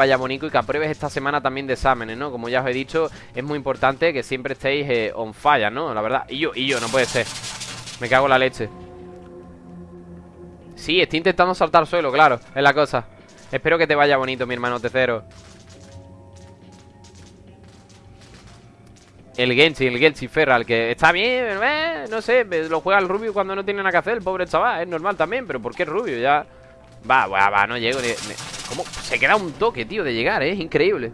vaya bonito y que apruebes esta semana también de exámenes, ¿no? Como ya os he dicho, es muy importante que siempre estéis eh, on fire, ¿no? La verdad. Y yo, y yo, no puede ser. Me cago en la leche. Sí, estoy intentando saltar al suelo, claro, es la cosa. Espero que te vaya bonito, mi hermano Tecero. El Genshin, el Genshin Ferral, que está bien, eh, no sé, lo juega el Rubio cuando no tiene nada que hacer, el pobre chaval, es normal también, pero ¿por qué Rubio? Ya... Va, va, va, no llego ni... ¿Cómo? Se queda un toque, tío, de llegar, ¿eh? Es increíble.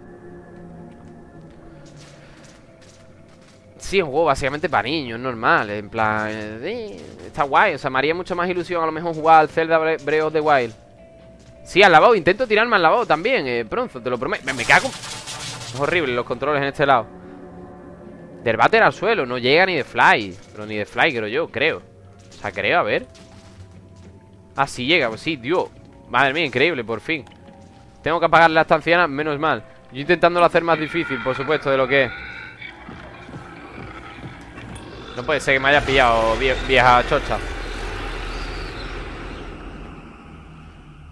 Sí, es un juego básicamente para niños, normal En plan, eh, está guay O sea, me haría mucho más ilusión a lo mejor jugar al Zelda Breath of the Wild. Sí, al lavabo, intento tirarme al lavabo también eh, Pronto, te lo prometo, me, cago Es horrible los controles en este lado. Del váter al suelo, no llega ni de fly Pero ni de fly creo yo, creo. O sea, creo, a ver Ah, sí llega, pues sí, tío. Madre mía, increíble, por fin. Tengo que apagar la estanciana, menos mal. Yo intentándolo hacer más difícil, por supuesto, de lo que es. No puede ser que me haya pillado vieja chocha.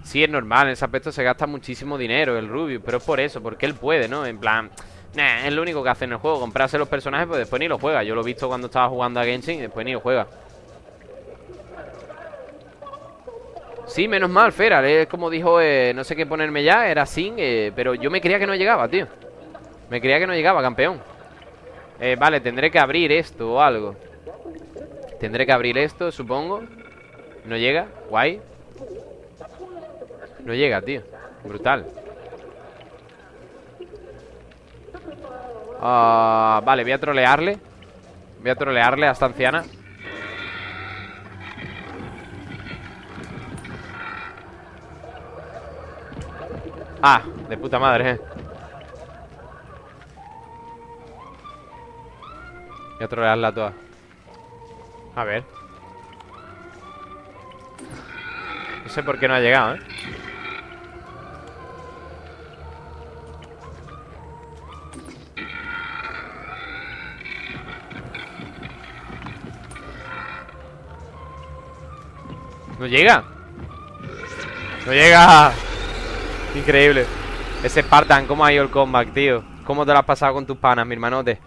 Sí, es normal, en ese aspecto se gasta muchísimo dinero el Rubio Pero es por eso, porque él puede, ¿no? En plan, es lo único que hace en el juego Comprarse los personajes, pues después ni lo juega. Yo lo he visto cuando estaba jugando a Genshin y después ni lo juega Sí, menos mal, Feral, es como dijo, eh, no sé qué ponerme ya, era sin, eh, pero yo me creía que no llegaba, tío. Me creía que no llegaba, campeón. Eh, Vale, tendré que abrir esto o algo. Tendré que abrir esto, supongo. No llega, guay. No llega, tío. Brutal. Ah, Vale, voy a trolearle. Voy a trolearle a esta anciana Ah, de puta madre, eh. Voy a trolearla toda A ver. No sé por qué no ha llegado, eh. No llega No llega Increíble Ese Spartan, ¿cómo ha ido el comeback, tío? ¿Cómo te lo has pasado con tus panas, mi hermanote?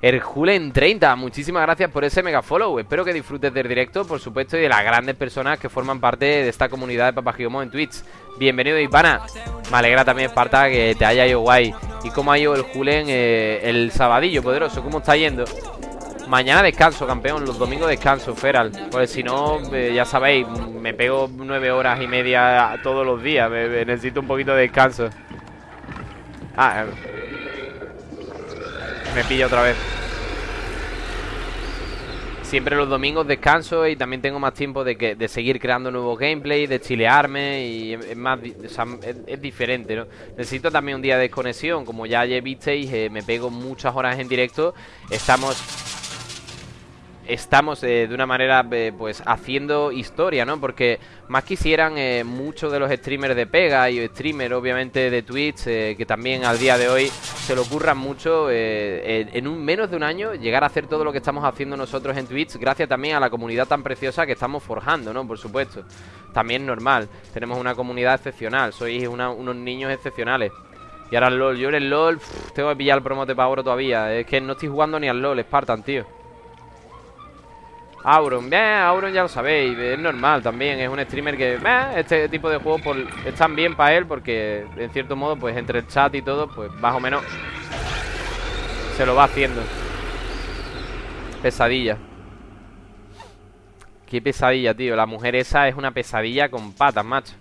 Erjulen 30, muchísimas gracias por ese mega follow Espero que disfrutes del directo, por supuesto Y de las grandes personas que forman parte de esta comunidad de Papagiomo en Twitch Bienvenido, Ipana Me alegra también, Esparta, que te haya ido guay ¿Y cómo ha ido el Julen eh, el sabadillo poderoso? ¿Cómo está yendo? Mañana descanso, campeón. Los domingos descanso, Feral. Pues si no, eh, ya sabéis, me pego nueve horas y media todos los días. necesito un poquito de descanso. Ah, eh. me pilla otra vez. Siempre los domingos descanso y también tengo más tiempo de, que, de seguir creando nuevos gameplay, de chilearme y es más es, diferente, ¿no? Necesito también un día de desconexión, como ya visteis, eh, me pego muchas horas en directo. Estamos estamos eh, de una manera eh, pues haciendo historia, ¿no? Porque más quisieran eh, muchos de los streamers de Pega y streamers obviamente de Twitch que también al día de hoy se le ocurran mucho en un menos de un año llegar a hacer todo lo que estamos haciendo nosotros en Twitch gracias también a la comunidad tan preciosa que estamos forjando, ¿no? Por supuesto. También normal. Tenemos una comunidad excepcional, sois unos niños excepcionales. Y ahora el LOL, yo en el LOL tengo que pillar el promote para oro todavía. Es que no estoy jugando ni al LOL, Spartan, tío. Auron, bien, Auron ya lo sabéis, es normal también, es un streamer que, este tipo de juegos están bien para él porque en cierto modo, pues entre el chat y todo, pues más o menos se lo va haciendo. Pesadilla. Qué pesadilla, tío, la mujer esa es una pesadilla con patas, macho.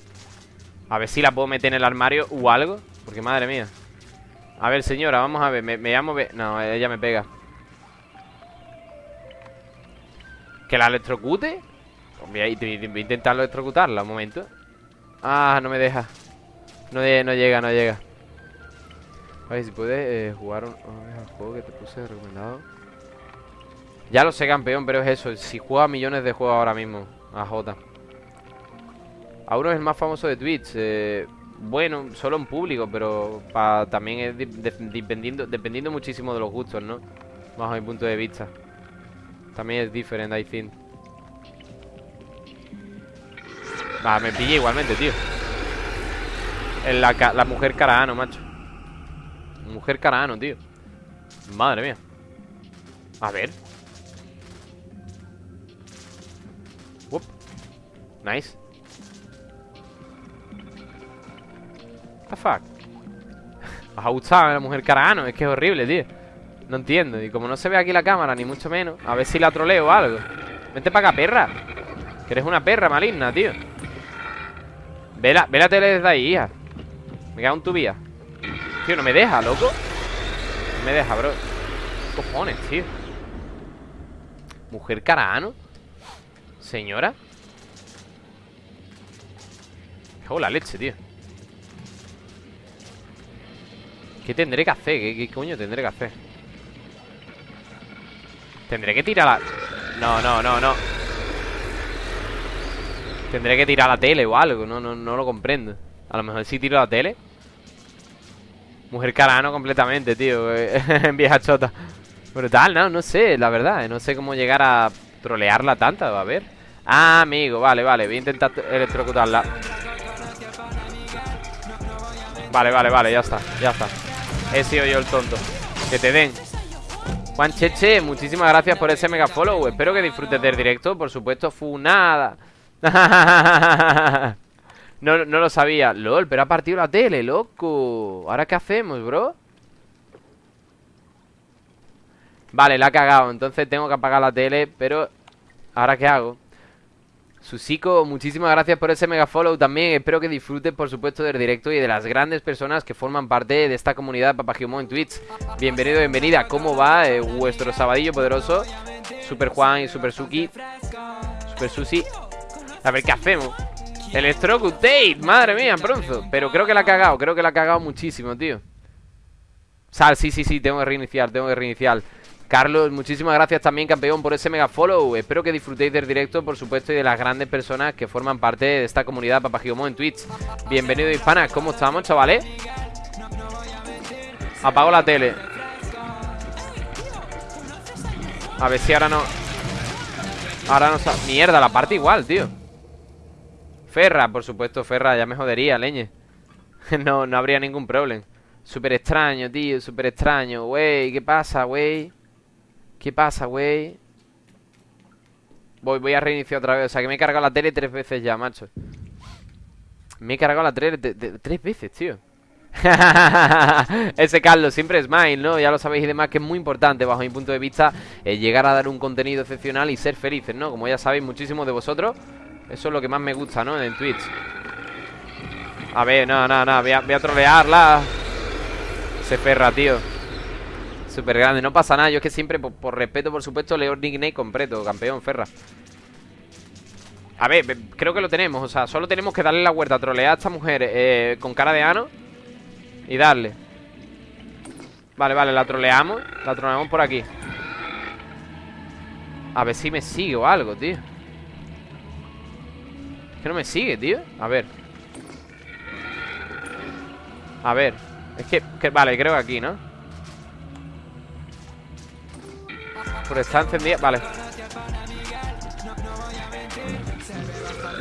A ver si la puedo meter en el armario o algo, porque madre mía. A ver, señora, vamos a ver, me, me llamo... No, ella me pega. ¿Que la electrocute? Voy a, intentar electrocutarla un momento. Ah, no me deja. No, no llega, no llega. A ver si puedes eh, jugar un, juego que te puse recomendado. Ya lo sé, campeón, pero es eso. Si juega millones de juegos ahora mismo A J. Auro es el más famoso de Twitch eh, Bueno, solo en público Pero también es dependiendo, dependiendo muchísimo de los gustos, ¿no? Bajo mi punto de vista también es diferente, I think. Va, me pillé igualmente, tío. La, la mujer caraano, macho. Mujer caraano, tío. Madre mía. A ver. Nice. What the fuck ¿Os ha gustado la mujer caraano? Es que es horrible, tío No entiendo. Y como no se ve aquí la cámara, ni mucho menos A ver si la troleo o algo. Vente para acá, perra. Que eres una perra maligna, tío. Ve la, ve la tele desde ahí, hija. Me cago en tu vía Tío, no me deja, loco. No me deja, bro. ¿Qué cojones, tío? Mujer caraano Señora. Qué la leche, tío. ¿Qué tendré que hacer? ¿Qué, coño tendré que hacer? Tendré que tirar la... No, no, no, no. Tendré que tirar la tele o algo No, no, no lo comprendo. A lo mejor si tiro la tele. Mujer carano completamente, tío En vieja chota. Brutal, no, no sé, la verdad No sé cómo llegar a trolearla tanta A ver. Ah, amigo, vale, vale Voy a intentar electrocutarla. Vale, vale, vale, ya está, ya está. He sido yo el tonto. Que te den Juan Cheche, muchísimas gracias por ese mega follow. Espero que disfrutes del directo Por supuesto, funada no, no lo sabía. LOL, pero ha partido la tele, loco. ¿Ahora qué hacemos, bro? Vale, la ha cagado. Entonces tengo que apagar la tele Pero, ¿ahora qué hago? Susico, muchísimas gracias por ese mega follow también. Espero que disfrutes, por supuesto, del directo y de las grandes personas que forman parte de esta comunidad Papagiomo en Twitch. Bienvenido, bienvenida. ¿Cómo va eh, vuestro sabadillo poderoso? Super Juan y Super Suki. Super Susi. A ver qué hacemos. Electrocutate, madre mía, pronto. Pero creo que la ha cagado, creo que la ha cagado muchísimo, tío. Sal, sí, sí, sí, tengo que reiniciar, tengo que reiniciar. Carlos, muchísimas gracias también, campeón, por ese mega follow. Espero que disfrutéis del directo, por supuesto, y de las grandes personas que forman parte de esta comunidad Papagigomo en Twitch. Bienvenido, hispanas. ¿Cómo estamos, chavales? Apago la tele. A ver si ahora no... Ahora no... Mierda, la parte igual, tío. Ferra, por supuesto, Ferra. Ya me jodería, leñe. no, no habría ningún problema. Súper extraño, tío, súper extraño. Wey, ¿qué pasa, wey? ¿Qué pasa, güey? Voy, voy a reiniciar otra vez O sea, que me he cargado la tele tres veces ya, macho Me he cargado la tele tres veces, tío Ese Carlos siempre es smile, ¿no? Ya lo sabéis y demás que es muy importante bajo mi punto de vista eh, Llegar a dar un contenido excepcional y ser felices, ¿no? Como ya sabéis muchísimos de vosotros Eso es lo que más me gusta, ¿no? En Twitch A ver, no, no, no Voy a, a trolearla Se ferra, tío Súper grande, no pasa nada Yo es que siempre, por, respeto, por supuesto Leo nickname completo, campeón, Ferra. A ver, creo que lo tenemos O sea, solo tenemos que darle la vuelta Trolear a esta mujer eh, con cara de ano Y darle. Vale, vale, la troleamos La troleamos por aquí. A ver si me sigue o algo, tío. Es que no me sigue, tío. A ver. A ver. Es que, que vale, creo que aquí, ¿no? Por está encendida, vale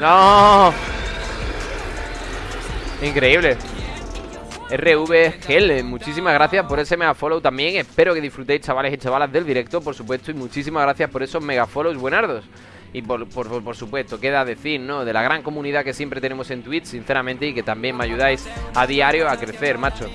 ¡No! Increíble RV Gel, muchísimas gracias por ese mega follow también Espero que disfrutéis chavales y chavalas del directo Por supuesto y muchísimas gracias por esos mega follows buenardos y por, por, por, supuesto, queda decir, ¿no? De la gran comunidad que siempre tenemos en Twitch, sinceramente, y que también me ayudáis a diario a crecer, macho.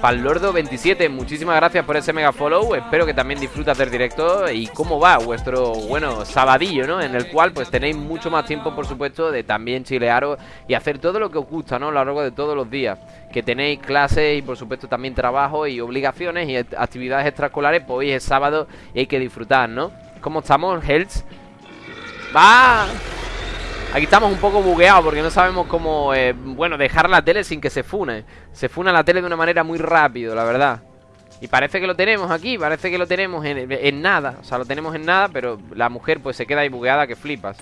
Palordo27, muchísimas gracias por ese mega follow. Espero que también disfrutas del directo. Y cómo va vuestro, bueno, sabadillo, ¿no? En el cual pues tenéis mucho más tiempo, por supuesto, de también chilearos y hacer todo lo que os gusta, ¿no? A lo largo de todos los días. Que tenéis clases y, por supuesto, también trabajo y obligaciones y actividades extraescolares, pues hoy es sábado y hay que disfrutar, ¿no? ¿Cómo estamos, Hells? ¡Va! Aquí estamos un poco bugueados porque no sabemos cómo, eh, bueno, dejar la tele sin que se fune. Se funa la tele de una manera muy rápido, la verdad. Y parece que lo tenemos aquí, parece que lo tenemos en, nada. O sea, lo tenemos en nada, pero la mujer pues se queda ahí bugueada que flipas.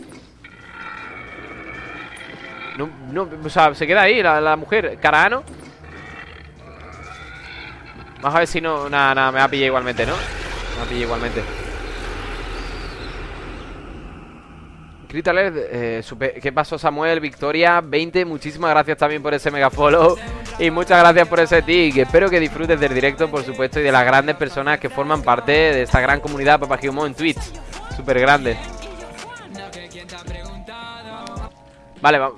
No, no, o sea, se queda ahí la, la mujer. Carano. Vamos a ver si no... Nada, nada, me va a pillar igualmente, ¿no? Me va a pillar igualmente. Critaler, eh, ¿qué pasó Samuel? Victoria 20, muchísimas gracias también por ese mega follow Y muchas gracias por ese tic Espero que disfrutes del directo, por supuesto Y de las grandes personas que forman parte de esta gran comunidad Papagiomo en Twitch Súper grande Vale, va.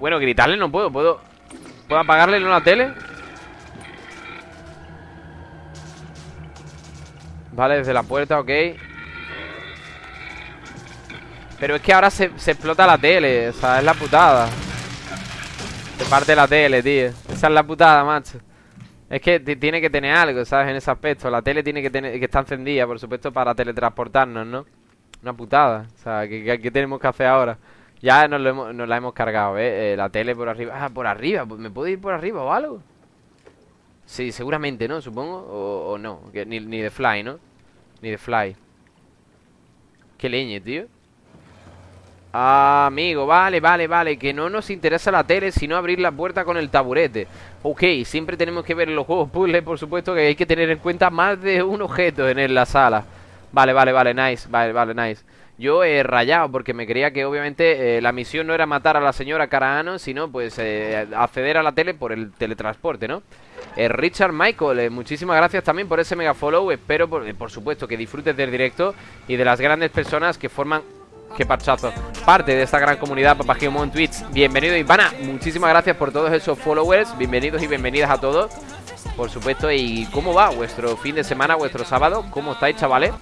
bueno, gritarle no puedo ¿Puedo, ¿Puedo apagarle en la tele? Vale, desde la puerta, ok Pero es que ahora se, explota la tele O sea, es la putada Se parte la tele, tío Esa es la putada, macho Es que tiene que tener algo, ¿sabes? En ese aspecto La tele tiene que tener que estar encendida, por supuesto Para teletransportarnos, ¿no? Una putada O sea, ¿qué, tenemos que hacer ahora? Ya nos, la hemos cargado, ¿eh? ¿eh? La tele por arriba Ah, por arriba ¿Me puedo ir por arriba o algo? Sí, seguramente, ¿no? Supongo O, no ni, ni de fly, ¿no? Ni de fly Qué leñe, tío Amigo, vale, vale, vale Que no nos interesa la tele Sino abrir la puerta con el taburete Ok, siempre tenemos que ver los juegos puzzles Por supuesto que hay que tener en cuenta Más de un objeto en la sala Vale, vale, vale, nice, vale, vale, nice yo he rayado porque me creía que obviamente eh, la misión no era matar a la señora Caraano, sino pues eh, acceder a la tele por el teletransporte, ¿no? Eh, Richard Michael, muchísimas gracias también por ese mega follow. Espero, por, supuesto, que disfrutes del directo y de las grandes personas que forman Qué parchazo Parte de esta gran comunidad Papagiomo en Twitch Bienvenido Ivana Muchísimas gracias por todos esos followers Bienvenidos y bienvenidas a todos Por supuesto Y cómo va vuestro fin de semana Vuestro sábado ¿Cómo estáis chavales?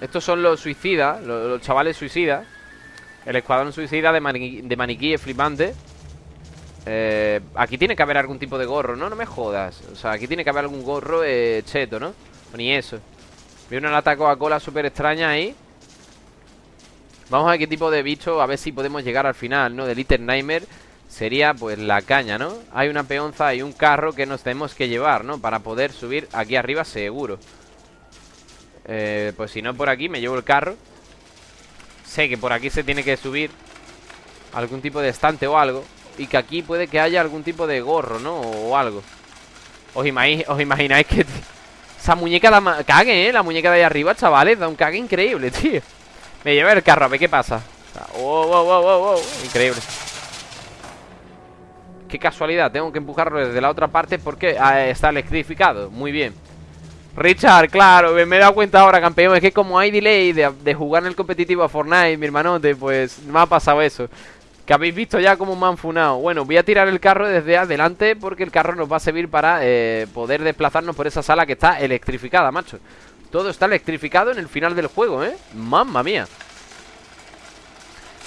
Estos son los suicidas, los, chavales suicidas. El escuadrón suicida de, maniquí, de flipante. Eh, aquí tiene que haber algún tipo de gorro, ¿no? No me jodas. O sea, aquí tiene que haber algún gorro eh, cheto, ¿no? ni eso. Vi una lata Coca-Cola súper extraña ahí. Vamos a ver qué tipo de bicho, a ver si podemos llegar al final, ¿no? De Little Nightmare sería pues la caña, ¿no? Hay una peonza y un carro que nos tenemos que llevar, ¿no? Para poder subir aquí arriba seguro. Eh, pues si no por aquí me llevo el carro Sé que por aquí se tiene que subir Algún tipo de estante o algo Y que aquí puede que haya algún tipo de gorro, ¿no? O algo ¿Os, imagináis que Esa muñeca la cague, ¿eh? La muñeca de ahí arriba, chavales Da un cague increíble, tío Me llevo el carro, a ver qué pasa wow, wow, wow, wow, Increíble. Qué casualidad, tengo que empujarlo desde la otra parte Porque ah, está electrificado. Muy bien. Richard, claro, me he dado cuenta ahora, campeón Es que como hay delay de, jugar en el competitivo a Fortnite, mi hermanote Pues me ha pasado eso. Que habéis visto ya como me han funado. Bueno, voy a tirar el carro desde adelante Porque el carro nos va a servir para eh, poder desplazarnos por esa sala que está electrificada, macho Todo está electrificado en el final del juego, ¿eh? Mamma mía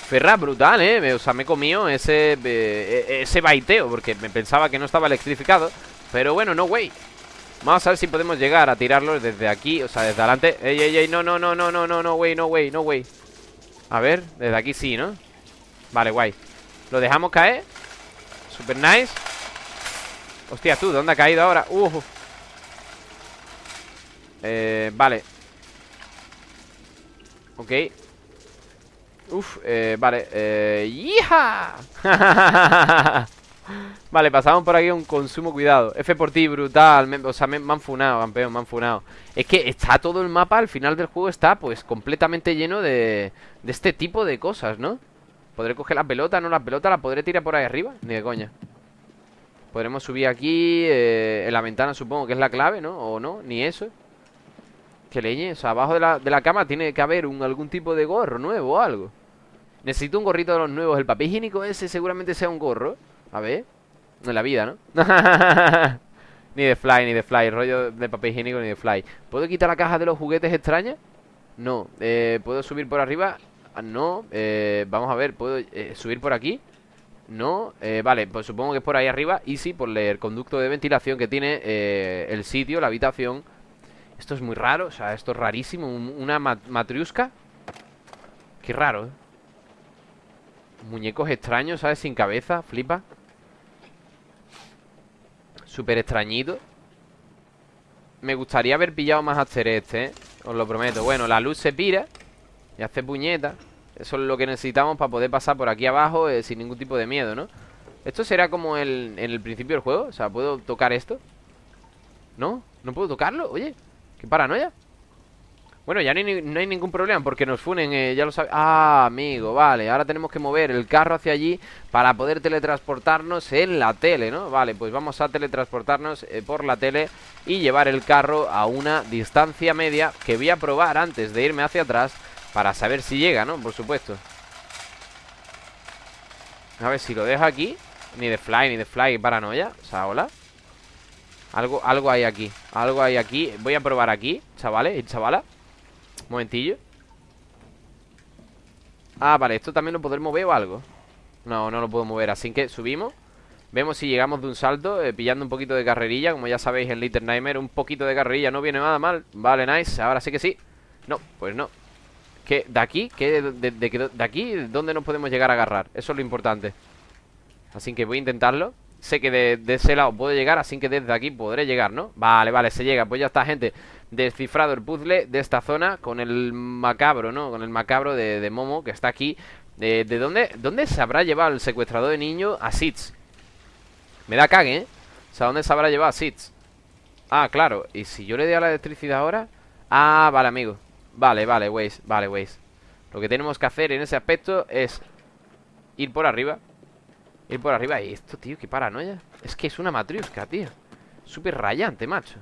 Ferra, brutal, ¿eh? O sea, me he comido ese, eh, ese baiteo Porque me pensaba que no estaba electrificado Pero bueno, no way Vamos a ver si podemos llegar a tirarlo desde aquí O sea, desde adelante Ey, ey, ey, no, no, no, no, no, no, no, way, no, way, no, way A ver, desde aquí sí, ¿no? Vale, guay Lo dejamos caer Super nice Hostia, tú, ¿dónde ha caído ahora? Uh. Eh, vale Ok Uf, eh, vale eh, ¡Hija! Vale, pasamos por aquí un consumo, cuidado F por ti, brutal O sea, me, han funado, campeón, me han funado Es que está todo el mapa, al final del juego está Pues completamente lleno de, de este tipo de cosas, ¿no? ¿Podré coger la pelota? ¿No la pelota la podré tirar por ahí arriba? Ni de coña Podremos subir aquí eh, En la ventana supongo que es la clave, ¿no? O no, ni eso Leñe, o sea, abajo de la, de la cama Tiene que haber un, algún tipo de gorro nuevo o algo Necesito un gorrito de los nuevos El papel higiénico ese seguramente sea un gorro A ver en la vida, ¿no? ni de fly, ni de fly Rollo de papel higiénico, ni de fly ¿Puedo quitar la caja de los juguetes extrañas? No eh, ¿Puedo subir por arriba? Ah, no eh, Vamos a ver, ¿puedo eh, subir por aquí? No, eh, vale, pues supongo que es por ahí arriba Y sí, por el conducto de ventilación que tiene el sitio, la habitación Esto es muy raro, o sea, esto es rarísimo Una matriusca Qué raro, ¿eh? Muñecos extraños, ¿sabes? Sin cabeza, flipa Súper extrañito Me gustaría haber pillado más hacer este, ¿eh? Os lo prometo Bueno, la luz se pira Y hace puñeta Eso es lo que necesitamos para poder pasar por aquí abajo eh, Sin ningún tipo de miedo, ¿no? Esto será como en el principio del juego O sea, ¿puedo tocar esto? ¿No? ¿No puedo tocarlo? Oye, qué paranoia Bueno, ya no hay, ningún problema porque nos funen, eh, ya lo sabes Ah, amigo, vale, ahora tenemos que mover el carro hacia allí Para poder teletransportarnos en la tele, ¿no? Vale, pues vamos a teletransportarnos eh, por la tele Y llevar el carro a una distancia media Que voy a probar antes de irme hacia atrás Para saber si llega, ¿no? Por supuesto A ver, si lo dejo aquí Ni de fly, ni de fly, paranoia O sea, hola algo, algo hay aquí Algo hay aquí Voy a probar aquí, chavales y chavalas Momentillo Ah, vale, esto también lo podemos mover o algo No, no lo puedo mover, así que subimos Vemos si llegamos de un salto eh, Pillando un poquito de carrerilla Como ya sabéis en Little Nightmare Un poquito de carrerilla no viene nada mal Vale, nice, ahora sí que sí No, pues no ¿Qué? ¿De aquí? ¿Qué? De, de, aquí? ¿Dónde nos podemos llegar a agarrar? Eso es lo importante Así que voy a intentarlo Sé que de, ese lado puedo llegar Así que desde aquí podré llegar, ¿no? Vale, vale, se llega Pues ya está, gente descifrado el puzzle de esta zona con el macabro, ¿no? Con el macabro de, Momo que está aquí. ¿De, dónde, dónde se habrá llevado el secuestrador de niño a Sitz? Me da cague, ¿eh? O sea, ¿dónde se habrá llevado a Sitz? Ah, claro. ¿Y si yo le doy a la electricidad ahora? Ah, vale, amigo. Vale, vale, Waze. Vale, Waze. Lo que tenemos que hacer en ese aspecto es ir por arriba. Ir por arriba. Y esto, tío, qué paranoia. Es que es una matriusca, tío. Súper rayante, macho.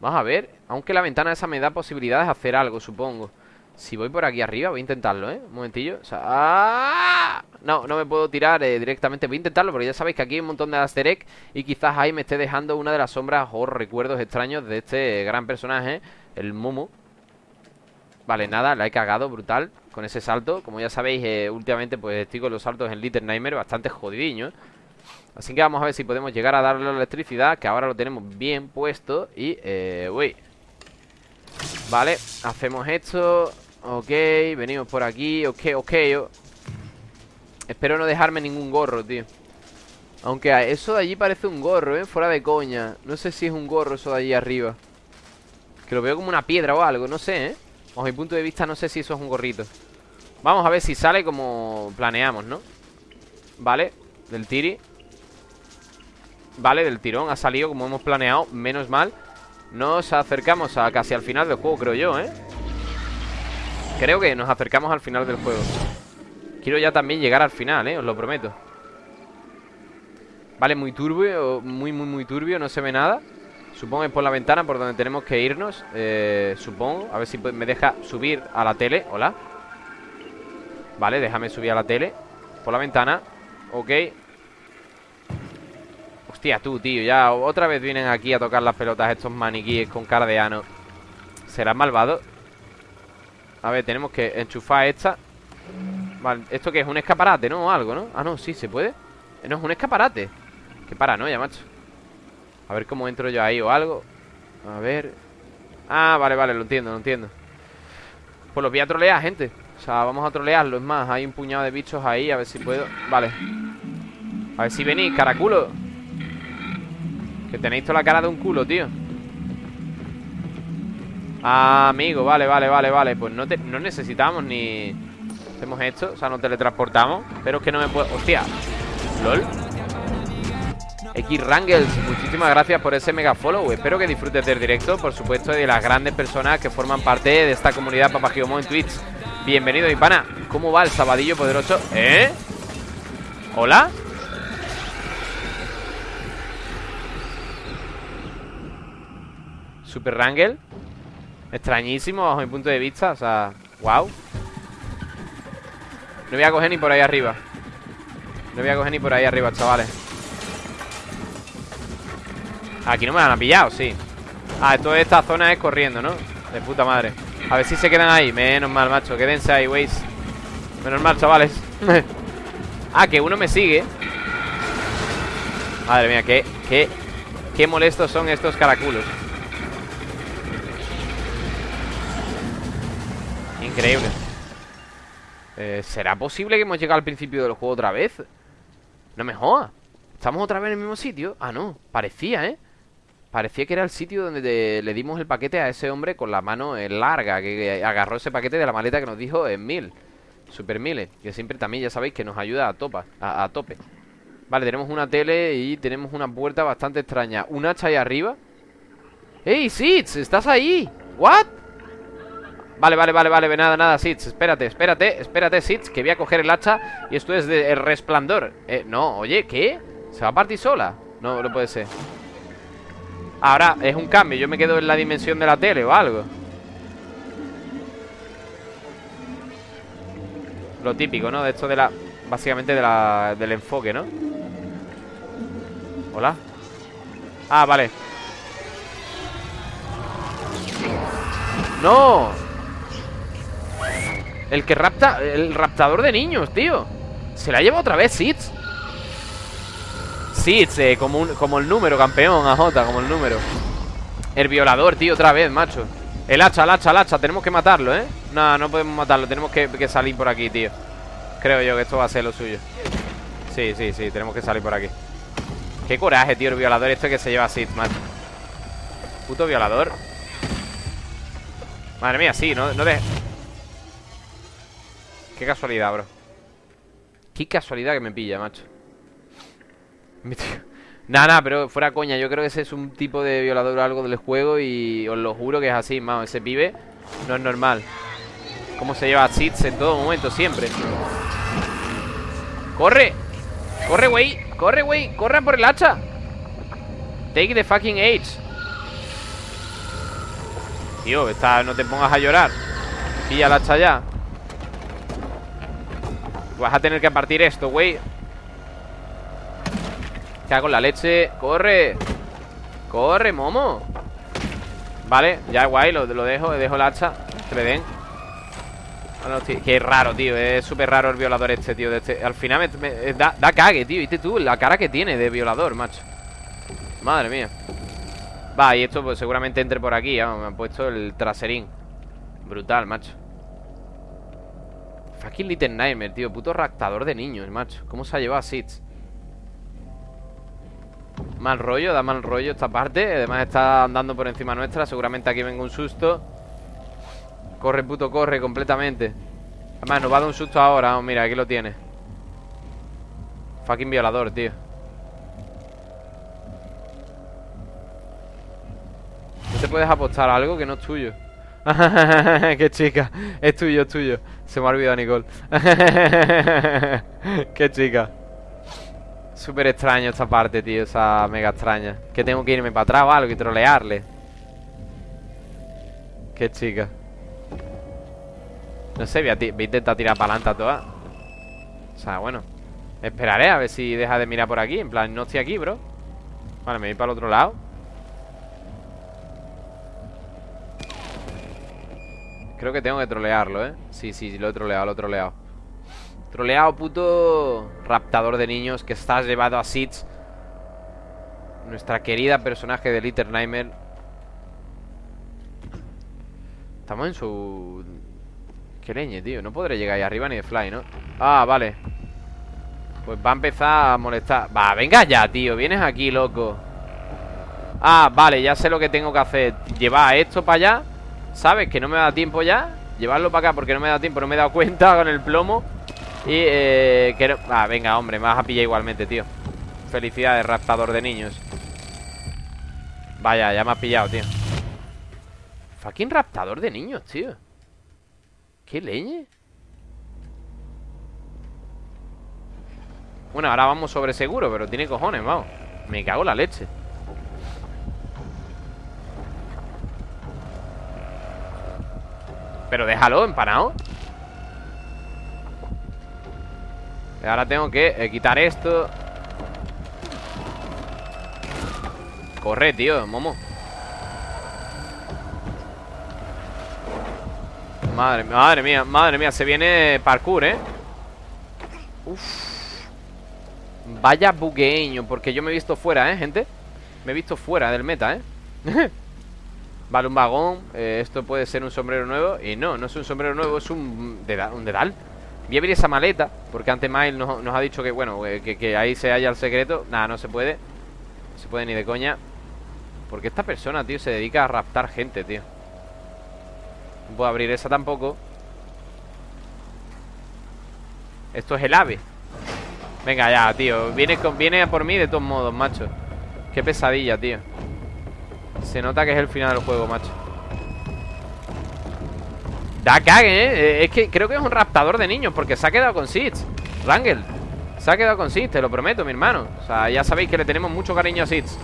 Vamos a ver Aunque la ventana esa me da posibilidades de hacer algo, supongo Si voy por aquí arriba, voy a intentarlo, ¿eh? Un momentillo o sea, ¡ah! No, no me puedo tirar eh, directamente Voy a intentarlo porque ya sabéis que aquí hay un montón de aster Y quizás ahí me esté dejando una de las sombras O recuerdos extraños de este gran personaje El Mumu Vale, nada, la he cagado brutal Con ese salto. Como ya sabéis, eh, últimamente pues estoy con los saltos en Little Nightmare Bastante jodidiño. Así que vamos a ver si podemos llegar a darle la electricidad Que ahora lo tenemos bien puesto Y, eh, Vale, hacemos esto. Ok, venimos por aquí. Ok, ok. Espero no dejarme ningún gorro, tío. Aunque eso de allí parece un gorro, ¿eh? Fuera de coña. No sé si es un gorro eso de allí arriba. Que lo veo como una piedra o algo, no sé, ¿eh? Bajo mi punto de vista no sé si eso es un gorrito Vamos a ver si sale como planeamos, ¿no? Vale, del tiri Vale, del tirón ha salido como hemos planeado Menos mal Nos acercamos a casi al final del juego, creo yo, ¿eh? Creo que nos acercamos al final del juego Quiero ya también llegar al final, ¿eh? Os lo prometo Vale, muy turbio Muy, muy, muy turbio, no se ve nada Supongo que es por la ventana por donde tenemos que irnos eh, Supongo, a ver si me deja subir a la tele Hola Vale, déjame subir a la tele Por la ventana Ok Hostia, tú, tío, ya otra vez vienen aquí a tocar las pelotas estos maniquíes con cara de ano ¿Será malvado? A ver, tenemos que enchufar esta Vale, ¿esto qué es? ¿Un escaparate, no? O algo, ¿no? Ah, no, sí, ¿se puede? No, es un escaparate Qué paranoia, macho A ver cómo entro yo ahí o algo. A ver. Ah, vale, vale, lo entiendo, lo entiendo. Pues los voy a trolear, gente. O sea, vamos a trolearlo Es más, hay un puñado de bichos ahí A ver si puedo. Vale. A ver si venís, caraculo. Que tenéis toda la cara de un culo, tío. Ah, amigo, vale, vale, vale, vale. Pues no, no necesitamos ni... Hacemos esto, o sea, nos teletransportamos. Pero es que no me puedo... ¡Hostia! ¿Lol? X Rangels, muchísimas gracias por ese mega follow. Espero que disfrutes del directo, por supuesto Y de las grandes personas que forman parte de esta comunidad Papagiomo en Twitch. Bienvenido, mi pana ¿Cómo va el sabadillo poderoso? ¿Eh? ¿Hola? Super Rangel Extrañísimo bajo mi punto de vista O sea, wow No voy a coger ni por ahí arriba. No voy a coger ni por ahí arriba, chavales Aquí no me han pillado, sí Ah, toda esta zona es corriendo, ¿no? De puta madre. A ver si se quedan ahí. Menos mal, macho. Quédense ahí, weis Menos mal, chavales. Ah, que uno me sigue. Madre mía, qué, qué, qué molestos son estos caraculos. Increíble. Eh, ¿Será posible que hemos llegado al principio del juego otra vez? No me jodas ¿Estamos otra vez en el mismo sitio? Ah, no, parecía, ¿eh? Parecía que era el sitio donde le dimos el paquete a ese hombre con la mano eh, larga Que agarró ese paquete de la maleta que nos dijo en mil Super mil Que siempre también ya sabéis que nos ayuda a, topa, a, tope Vale, tenemos una tele y tenemos una puerta bastante extraña Un hacha ahí arriba ¡Ey, Sitz! ¿Estás ahí? ¿What? Vale, vale, vale, vale, nada, nada, Sitz Espérate, espérate, espérate, Sitz Que voy a coger el hacha Y esto es de el resplandor Eh, no, oye, ¿qué? ¿Se va a partir sola? No, no puede ser Ahora, es un cambio Yo me quedo en la dimensión de la tele o algo Lo típico, ¿no? De esto de la... Básicamente de la, del enfoque, ¿no? Hola Ah, vale ¡No! El que rapta... El raptador de niños, tío Se la lleva otra vez Sitz Sitz, eh, como, el número, campeón AJ, como el número. El violador, tío, otra vez, macho. El hacha, el hacha, el hacha Tenemos que matarlo, ¿eh? No, no podemos matarlo Tenemos que, que salir por aquí, tío. Creo yo que esto va a ser lo suyo. Sí, sí, sí, tenemos que salir por aquí. Qué coraje, tío, el violador este que se lleva Sid, macho. Puto violador. Madre mía, sí, no, no de... Qué casualidad, bro. Qué casualidad que me pilla, macho Nada, pero fuera coña Yo creo que ese es un tipo de violador o algo del juego Y os lo juro que es así, mano Ese pibe no es normal Cómo se lleva a en todo momento, siempre ¡Corre! ¡Corre, güey! ¡Corre, güey! ¡Corre por el hacha! Take the fucking age Tío, está, no te pongas a llorar Pilla el hacha ya Vas a tener que partir esto, güey ¿Qué hago la leche? ¡Corre! ¡Corre, momo! Vale, ya guay, lo, lo dejo Dejo el hacha Que le den Qué raro, tío Es súper raro el violador este, tío este. Al final me, da, da, cague, tío ¿Viste tú? La cara que tiene de violador, macho Madre mía Va, y esto pues seguramente entre por aquí Me han puesto el traserín Brutal, macho Fucking Little Nightmare, tío Puto raptador de niños, macho ¿Cómo se ha llevado a Sitz? Mal rollo, da mal rollo esta parte. Además está andando por encima nuestra. Seguramente aquí venga un susto. Corre, puto, corre completamente. Además, nos va a dar un susto ahora. Mira, aquí lo tiene. Fucking violador, tío. ¿No te puedes apostar algo que no es tuyo? Qué chica. Es tuyo, es tuyo. Se me ha olvidado Nicole. Qué chica Súper extraño esta parte, tío Esa mega extraña. Que tengo que irme para atrás o algo y trolearle. Qué chica. No sé, voy a, intentar tirar para adelante a todas. O sea, bueno Esperaré a ver si deja de mirar por aquí. En plan, no estoy aquí, bro. Vale, me voy para el otro lado. Creo que tengo que trolearlo, ¿eh? Sí, sí, lo he troleado, lo he troleado Troleado, puto Raptador de niños que estás llevado a Seeds Nuestra querida personaje de Little Nightmare. Estamos en su Qué leñe, tío. No podré llegar ahí arriba ni de fly, ¿no? Ah, vale. Pues va a empezar a molestar. Va, venga ya, tío. Vienes aquí, loco. Ah, vale, ya sé lo que tengo que hacer. Llevar esto para allá. ¿Sabes? Que no me da tiempo ya. Llevarlo para acá porque no me da tiempo. No me he dado cuenta con el plomo Y, eh, quiero... Ah, venga, hombre Me vas a pillar igualmente, tío. Felicidades, raptador de niños. Vaya, ya me has pillado, tío. Fucking raptador de niños, tío. ¿Qué leñe? Bueno, ahora vamos sobre seguro Pero tiene cojones, vamos. Me cago en la leche. Pero déjalo, empanado Ahora tengo que eh, quitar esto Corre, tío, momo Madre, madre mía, madre mía Se viene parkour, ¿eh? Uf Vaya bugueño Porque yo me he visto fuera, ¿eh, gente? Me he visto fuera del meta, ¿eh? vale, un vagón eh, Esto puede ser un sombrero nuevo Y no, no es un sombrero nuevo, es un, dedal, un dedal Voy a abrir esa maleta Porque antes Miles nos, nos ha dicho que, bueno que, que, ahí se halla el secreto. Nada, no se puede. No se puede ni de coña. Porque esta persona, tío, se dedica a raptar gente, tío. No puedo abrir esa tampoco. Esto es el ave. Venga ya, tío. Viene, viene por mí de todos modos, macho. Qué pesadilla, tío. Se nota que es el final del juego, macho Da cague, ¿eh? Es que creo que es un raptador de niños Porque se ha quedado con Seeds Rangel. Se ha quedado con Seeds, te lo prometo, mi hermano. O sea, ya sabéis que le tenemos mucho cariño a Seeds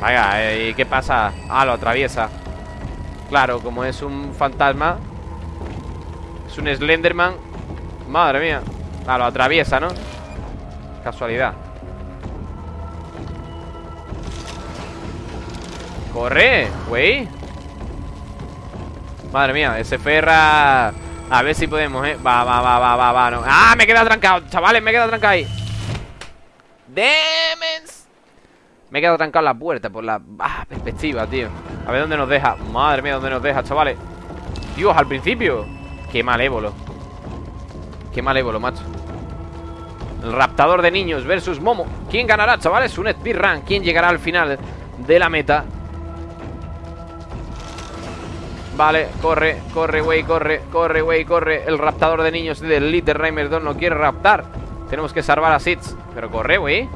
Vaya, ¿y qué pasa? Ah, lo atraviesa. Claro, como es un fantasma Es un Slenderman Madre mía. Ah, lo atraviesa, ¿no? Casualidad. Corre, güey Madre mía, ese ferra A ver si podemos, eh. Va, va, va, va, va, va no. ¡Ah, me he quedado trancado! Chavales, me he quedado trancado ahí. Demens. Me he quedado trancado en la puerta Por la ah, perspectiva, tío. A ver dónde nos deja. Madre mía, dónde nos deja, chavales. Dios, al principio. Qué malévolo. Qué malévolo, macho. El raptador de niños versus Momo. ¿Quién ganará, chavales? Un speedrun. ¿Quién llegará al final de la meta? Vale, corre, corre, güey, corre Corre, güey, corre. El raptador de niños del Little Rhymer 2 no quiere raptar. Tenemos que salvar a Sitz Pero corre, güey.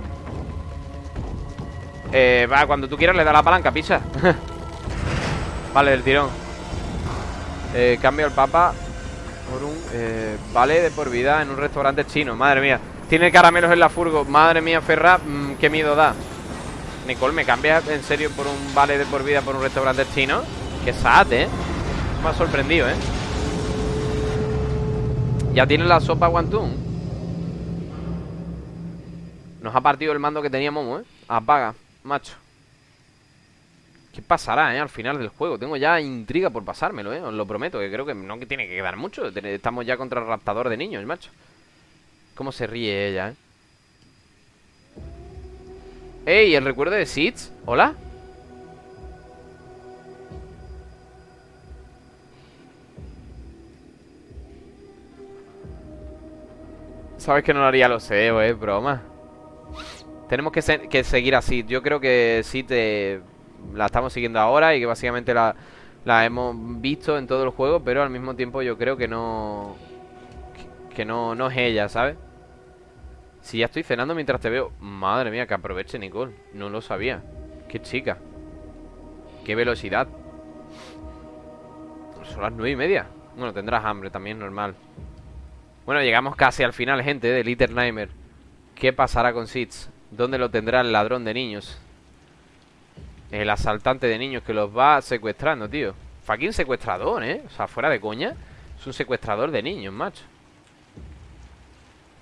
Eh, va, cuando tú quieras le da la palanca, pisa Vale, el tirón. Eh, Cambio el papa. Por un, eh, vale de por vida En un restaurante chino, madre mía. Tiene caramelos en la furgo, madre mía, Ferra mmm, Qué miedo da. Nicole, ¿me cambias en serio por un vale de por vida Por un restaurante chino? Qué sad, eh me ha sorprendido, ¿eh? Ya tiene la sopa Guantún Nos ha partido el mando que teníamos, ¿eh? Apaga, macho ¿Qué pasará, eh? Al final del juego Tengo ya intriga por pasármelo, eh Os lo prometo Que creo que no que tiene que quedar mucho Estamos ya contra el raptador de niños, macho Cómo se ríe ella, eh ¡Ey! El recuerdo de Seeds ¿Hola? Sabes que no lo haría lo sé, eh, broma. Tenemos que, seguir así. Yo creo que sí te... La estamos siguiendo ahora Y que básicamente la, la hemos visto en todo el juego Pero al mismo tiempo yo creo que no... Que, no, no es ella, ¿sabes? Si ya estoy cenando mientras te veo Madre mía, que aproveche Nicole. No lo sabía. Qué chica. Qué velocidad. Son las nueve y media. Bueno, tendrás hambre también, normal bueno, llegamos casi al final, gente, de Little Nightmare. ¿Qué pasará con Sitz? ¿Dónde lo tendrá el ladrón de niños? El asaltante de niños que los va secuestrando, tío. Fucking secuestrador, ¿eh? O sea, fuera de coña. Es un secuestrador de niños, macho.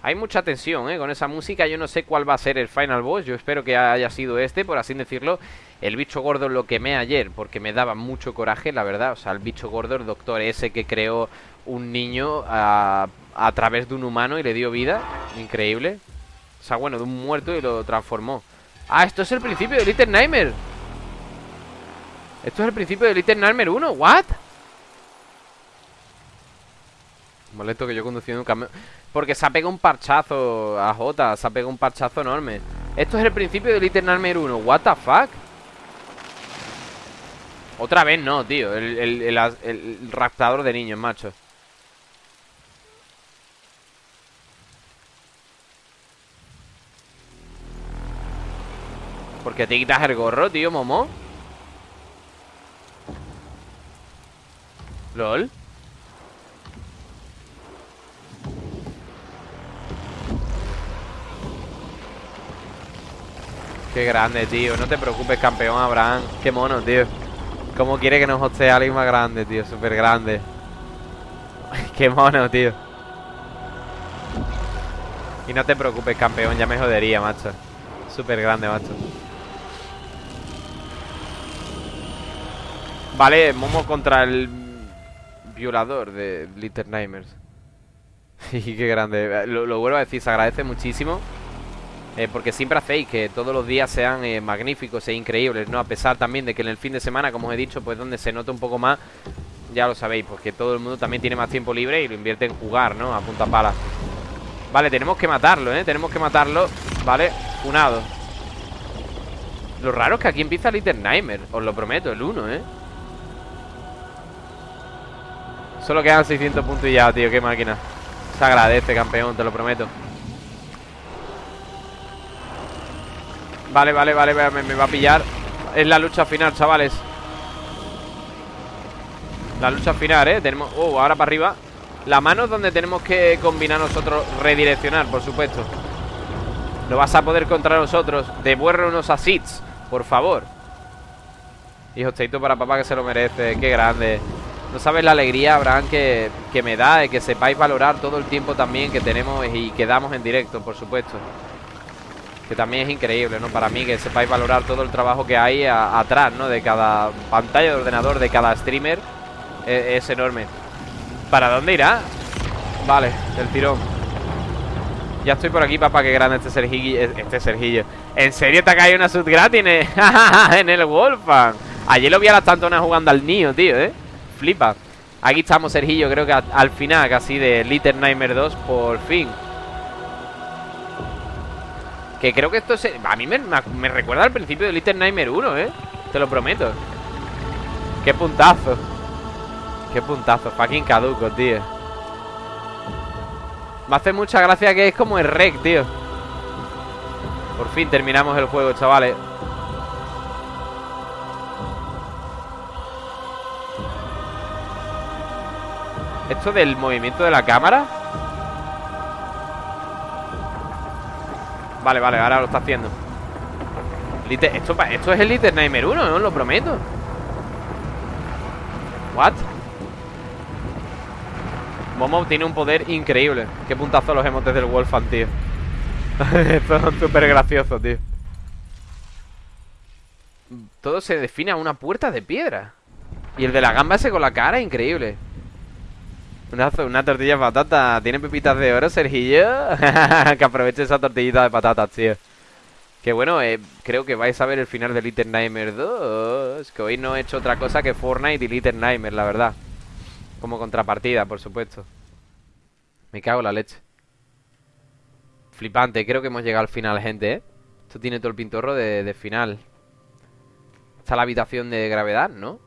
Hay mucha tensión, ¿eh? Con esa música yo no sé cuál va a ser el final boss Yo espero que haya sido este, por así decirlo El bicho gordo lo quemé ayer Porque me daba mucho coraje, la verdad O sea, el bicho gordo, el doctor ese que creó un niño a, a través de un humano y le dio vida. Increíble. O sea, bueno, de un muerto y lo transformó. Ah, esto es el principio de Little Nightmare. Esto es el principio de Little Nightmare 1. ¿What? Molesto que yo conduciendo un camión. Porque se ha pegado un parchazo a Jota. Se ha pegado un parchazo enorme. Esto es el principio de Little Nightmare 1. ¿What the fuck? Otra vez no, tío. El, el, el, el raptador de niños, macho. ¿Por qué te quitas el gorro, tío, Momo? LOL Qué grande, tío. No te preocupes, campeón Abraham. Qué mono, tío. ¿Cómo quiere que nos hostee alguien más grande, tío? Súper grande. Qué mono, tío. Y no te preocupes, campeón. Ya me jodería, macho. Súper grande, macho Vale, Momo contra el violador de Little Nightmares. y qué grande. Lo, vuelvo a decir, se agradece muchísimo. Eh, porque siempre hacéis que todos los días sean eh, magníficos e increíbles, ¿no? A pesar también de que en el fin de semana, como os he dicho, pues donde se nota un poco más, ya lo sabéis, porque todo el mundo también tiene más tiempo libre y lo invierte en jugar, ¿no? A punta pala. Vale, tenemos que matarlo, ¿eh? Tenemos que matarlo. Vale, unado. Lo raro es que aquí empieza Little Nightmare, os lo prometo, el 1, ¿eh? Solo quedan 600 puntos y ya, tío, qué máquina. Se agradece, campeón, te lo prometo. Vale, vale, vale, me, va a pillar. Es la lucha final, chavales. La lucha final, ¿eh? Tenemos... Oh, ahora para arriba. La mano es donde tenemos que combinar nosotros Redireccionar, por supuesto. No vas a poder contra nosotros. Devuelve unos asits, por favor. Hijo, teito para papá que se lo merece Qué grande No sabes la alegría, Abraham, que, que me da De que sepáis valorar todo el tiempo también Que tenemos y que damos en directo, por supuesto que también es increíble, ¿no? Para mí que sepáis valorar todo el trabajo que hay atrás, ¿no? De cada pantalla de ordenador, de cada streamer es, enorme ¿Para dónde irá? Vale, el tirón Ya estoy por aquí, papá, qué grande este Sergillo Este Sergillo ¿En serio te ha caído una sub gratis en el, Wolfang? Ayer lo vi a las tantonas jugando al niño, tío, ¿eh? Flipa. Aquí estamos, Sergillo, creo que al final casi de Little Nightmare 2 Por fin. Que creo que esto se... A mí me, me recuerda al principio de Little Nightmare 1, ¿eh? Te lo prometo. Qué puntazo. Qué puntazo, fucking caduco, tío. Me hace mucha gracia que es como el rec, tío. Por fin terminamos el juego, chavales ¿Esto del movimiento de la cámara? Vale, vale, ahora lo está haciendo. Esto, esto es el Little Nightmare 1, no lo prometo. What? Momo tiene un poder increíble. Qué puntazo los emotes del Wolfan, tío. Esto es súper gracioso, tío. Todo se define a una puerta de piedra. Y el de la gamba ese con la cara, increíble una, tortilla de patata. ¿Tiene pepitas de oro, Sergillo? que aproveche esa tortillita de patatas, tío. Que bueno, eh, creo que vais a ver el final de Little Nightmare 2 Que hoy no he hecho otra cosa que Fortnite y Little Nightmare, la verdad. Como contrapartida, por supuesto. Me cago en la leche. Flipante, creo que hemos llegado al final, gente, ¿eh? Esto tiene todo el pintorro de, final. Está la habitación de gravedad, ¿no?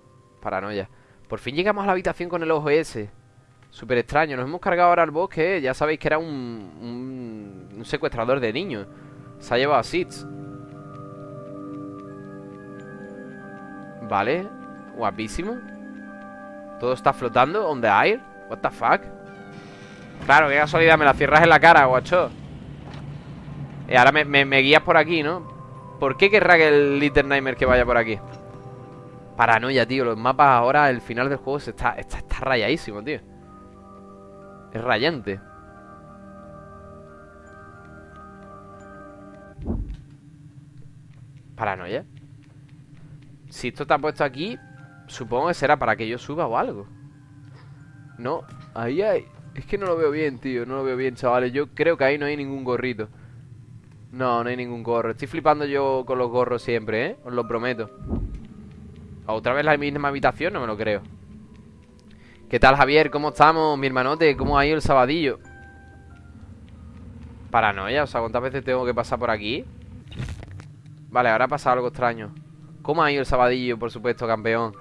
Paranoia. Por fin llegamos a la habitación con el ojo ese Súper extraño, nos hemos cargado ahora al bosque ¿eh? Ya sabéis que era un, un, secuestrador de niños. Se ha llevado a Sitz. Vale Guapísimo. Todo está flotando on the air. What the fuck Claro, qué casualidad, me la cierras en la cara, guacho. Y ahora me, guías por aquí, ¿no? ¿Por qué querrá que el Little Nightmare que vaya por aquí? Paranoia, tío. Los mapas ahora, el final del juego está, está, está rayadísimo, tío Es rayante. Paranoia. Si esto está puesto aquí Supongo que será para que yo suba o algo. No, ahí hay. Es que no lo veo bien, tío, no lo veo bien, chavales. Yo creo que ahí no hay ningún gorrito. No, no hay ningún gorro. Estoy flipando yo con los gorros siempre, ¿eh? Os lo prometo. ¿Otra vez la misma habitación? No me lo creo ¿Qué tal, Javier? ¿Cómo estamos, mi hermanote? ¿Cómo ha ido el sabadillo? Paranoia, o sea, ¿cuántas veces tengo que pasar por aquí? Vale, ahora pasa algo extraño ¿Cómo ha ido el sabadillo, por supuesto, campeón?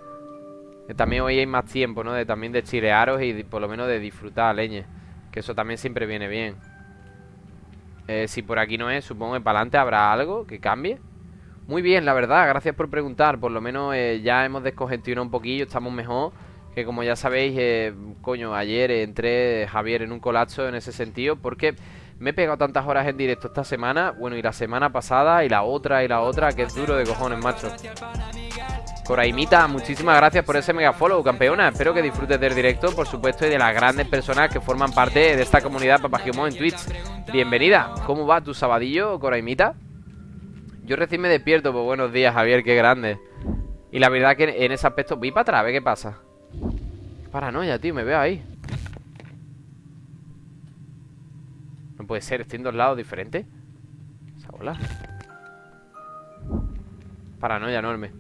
también hoy hay más tiempo, ¿no? De, también de chilearos y por lo menos de disfrutar, leñe. Que eso también siempre viene bien. Eh, si por aquí no es, supongo que para adelante habrá algo que cambie. Muy bien, la verdad, gracias por preguntar. Por lo menos eh, ya hemos descongestionado un poquillo, estamos mejor. Que como ya sabéis, eh, coño, ayer entré Javier en un colapso en ese sentido. Porque me he pegado tantas horas en directo esta semana. Bueno, y la semana pasada, y la otra, y la otra, que es duro de cojones, macho. Coraimita, muchísimas gracias por ese mega follow, campeona. Espero que disfrutes del directo, por supuesto, y de las grandes personas que forman parte de esta comunidad Papagimon en Twitch. Bienvenida. ¿Cómo va tu sabadillo, Coraimita? Yo recién me despierto, pues buenos días, Javier, qué grande. Y la verdad que en ese aspecto... Vi para atrás, a ver qué pasa. Paranoia, tío, me veo ahí. No puede ser, estoy en dos lados diferentes. Esa Paranoia enorme.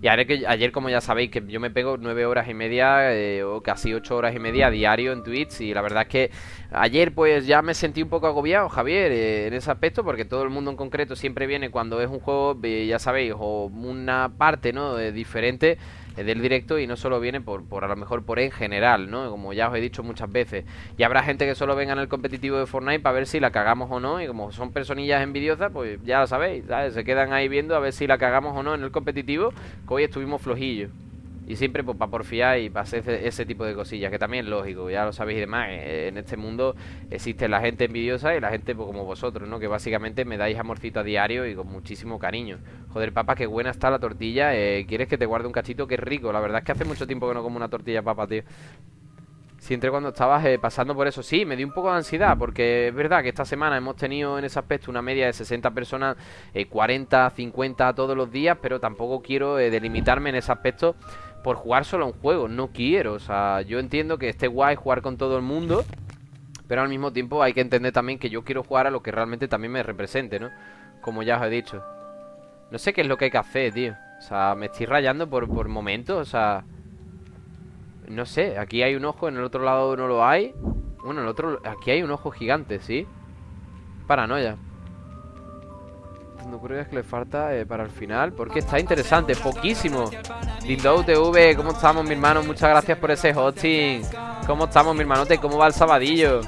Y que ayer, como ya sabéis, que yo me pego nueve horas y media eh, o casi ocho horas y media diario en Twitch. Y la verdad es que ayer pues ya me sentí un poco agobiado, Javier, eh, en ese aspecto, porque todo el mundo en concreto siempre viene cuando es un juego, eh, ya sabéis, o una parte, ¿no? diferente del directo y no solo viene por, por a lo mejor por en general, ¿no? Como ya os he dicho muchas veces. Y habrá gente que solo venga en el competitivo de Fortnite para ver si la cagamos o no. Y como son personillas envidiosas, pues ya lo sabéis, Se quedan ahí viendo a ver si la cagamos o no en el competitivo, que hoy estuvimos flojillos. Y siempre pues para porfiar y para hacer ese, tipo de cosillas, que también es lógico, ya lo sabéis y demás. Eh, en este mundo existe la gente envidiosa y la gente pues, como vosotros, ¿no? Que básicamente me dais amorcito a diario y con muchísimo cariño. Joder, papá, qué buena está la tortilla. Eh, ¿Quieres que te guarde un cachito? Qué rico. La verdad es que hace mucho tiempo que no como una tortilla, papá, tío. Siempre cuando estabas eh, pasando por eso, sí, me dio un poco de ansiedad, porque es verdad que esta semana hemos tenido en ese aspecto una media de 60 personas, 40, 50 todos los días, pero tampoco quiero delimitarme en ese aspecto por jugar solo un juego. No quiero, o sea, yo entiendo que esté guay jugar con todo el mundo, pero al mismo tiempo hay que entender también que yo quiero jugar a lo que realmente también me represente, ¿no? Como ya os he dicho. No sé qué es lo que hay que hacer, tío. O sea, me estoy rayando por, por momentos, o sea... No sé, aquí hay un ojo, en el otro lado no lo hay. Bueno, en el otro... Aquí hay un ojo gigante, ¿sí? Paranoia no creo que le falta eh, para el final Porque está interesante, poquísimo Lindo TV, ¿cómo estamos mi hermano? Muchas gracias por ese hosting ¿Cómo estamos mi hermanote? ¿Cómo va el sabadillo?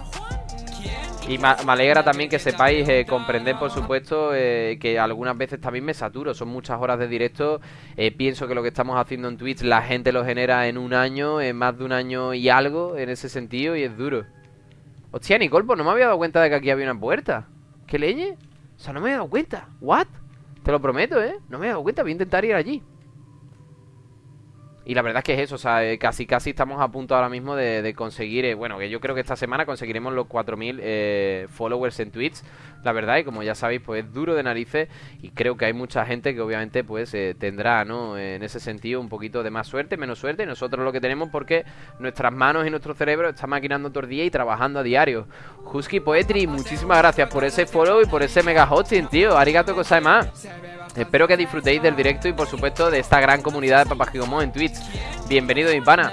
Y me, alegra también que sepáis eh, comprender, por supuesto, eh, que algunas veces también me saturo. Son muchas horas de directo. pienso que lo que estamos haciendo en Twitch la gente lo genera en un año, en más de un año y algo, en ese sentido, y es duro. Hostia, Nicole, pues no me había dado cuenta de que aquí había una puerta. ¿Qué leñe? O sea, no me he dado cuenta. ¿What? Te lo prometo, ¿eh? No me he dado cuenta. Voy a intentar ir allí. Y la verdad es que es eso, o sea, eh, casi casi estamos a punto ahora mismo de, conseguir, eh, bueno, que yo creo que esta semana conseguiremos los 4.000 eh, followers en Twitch, la verdad, y como ya sabéis, pues es duro de narices y creo que hay mucha gente que obviamente pues tendrá, ¿no? En ese sentido un poquito de más suerte, menos suerte, y nosotros lo que tenemos porque nuestras manos y nuestro cerebro están maquinando todo el día y trabajando a diario. Husky Poetry, muchísimas gracias por ese follow y por ese mega hosting, tío, arigato más. Espero que disfrutéis del directo y por supuesto de esta gran comunidad de Papajigomo en Twitch. Bienvenido mi pana.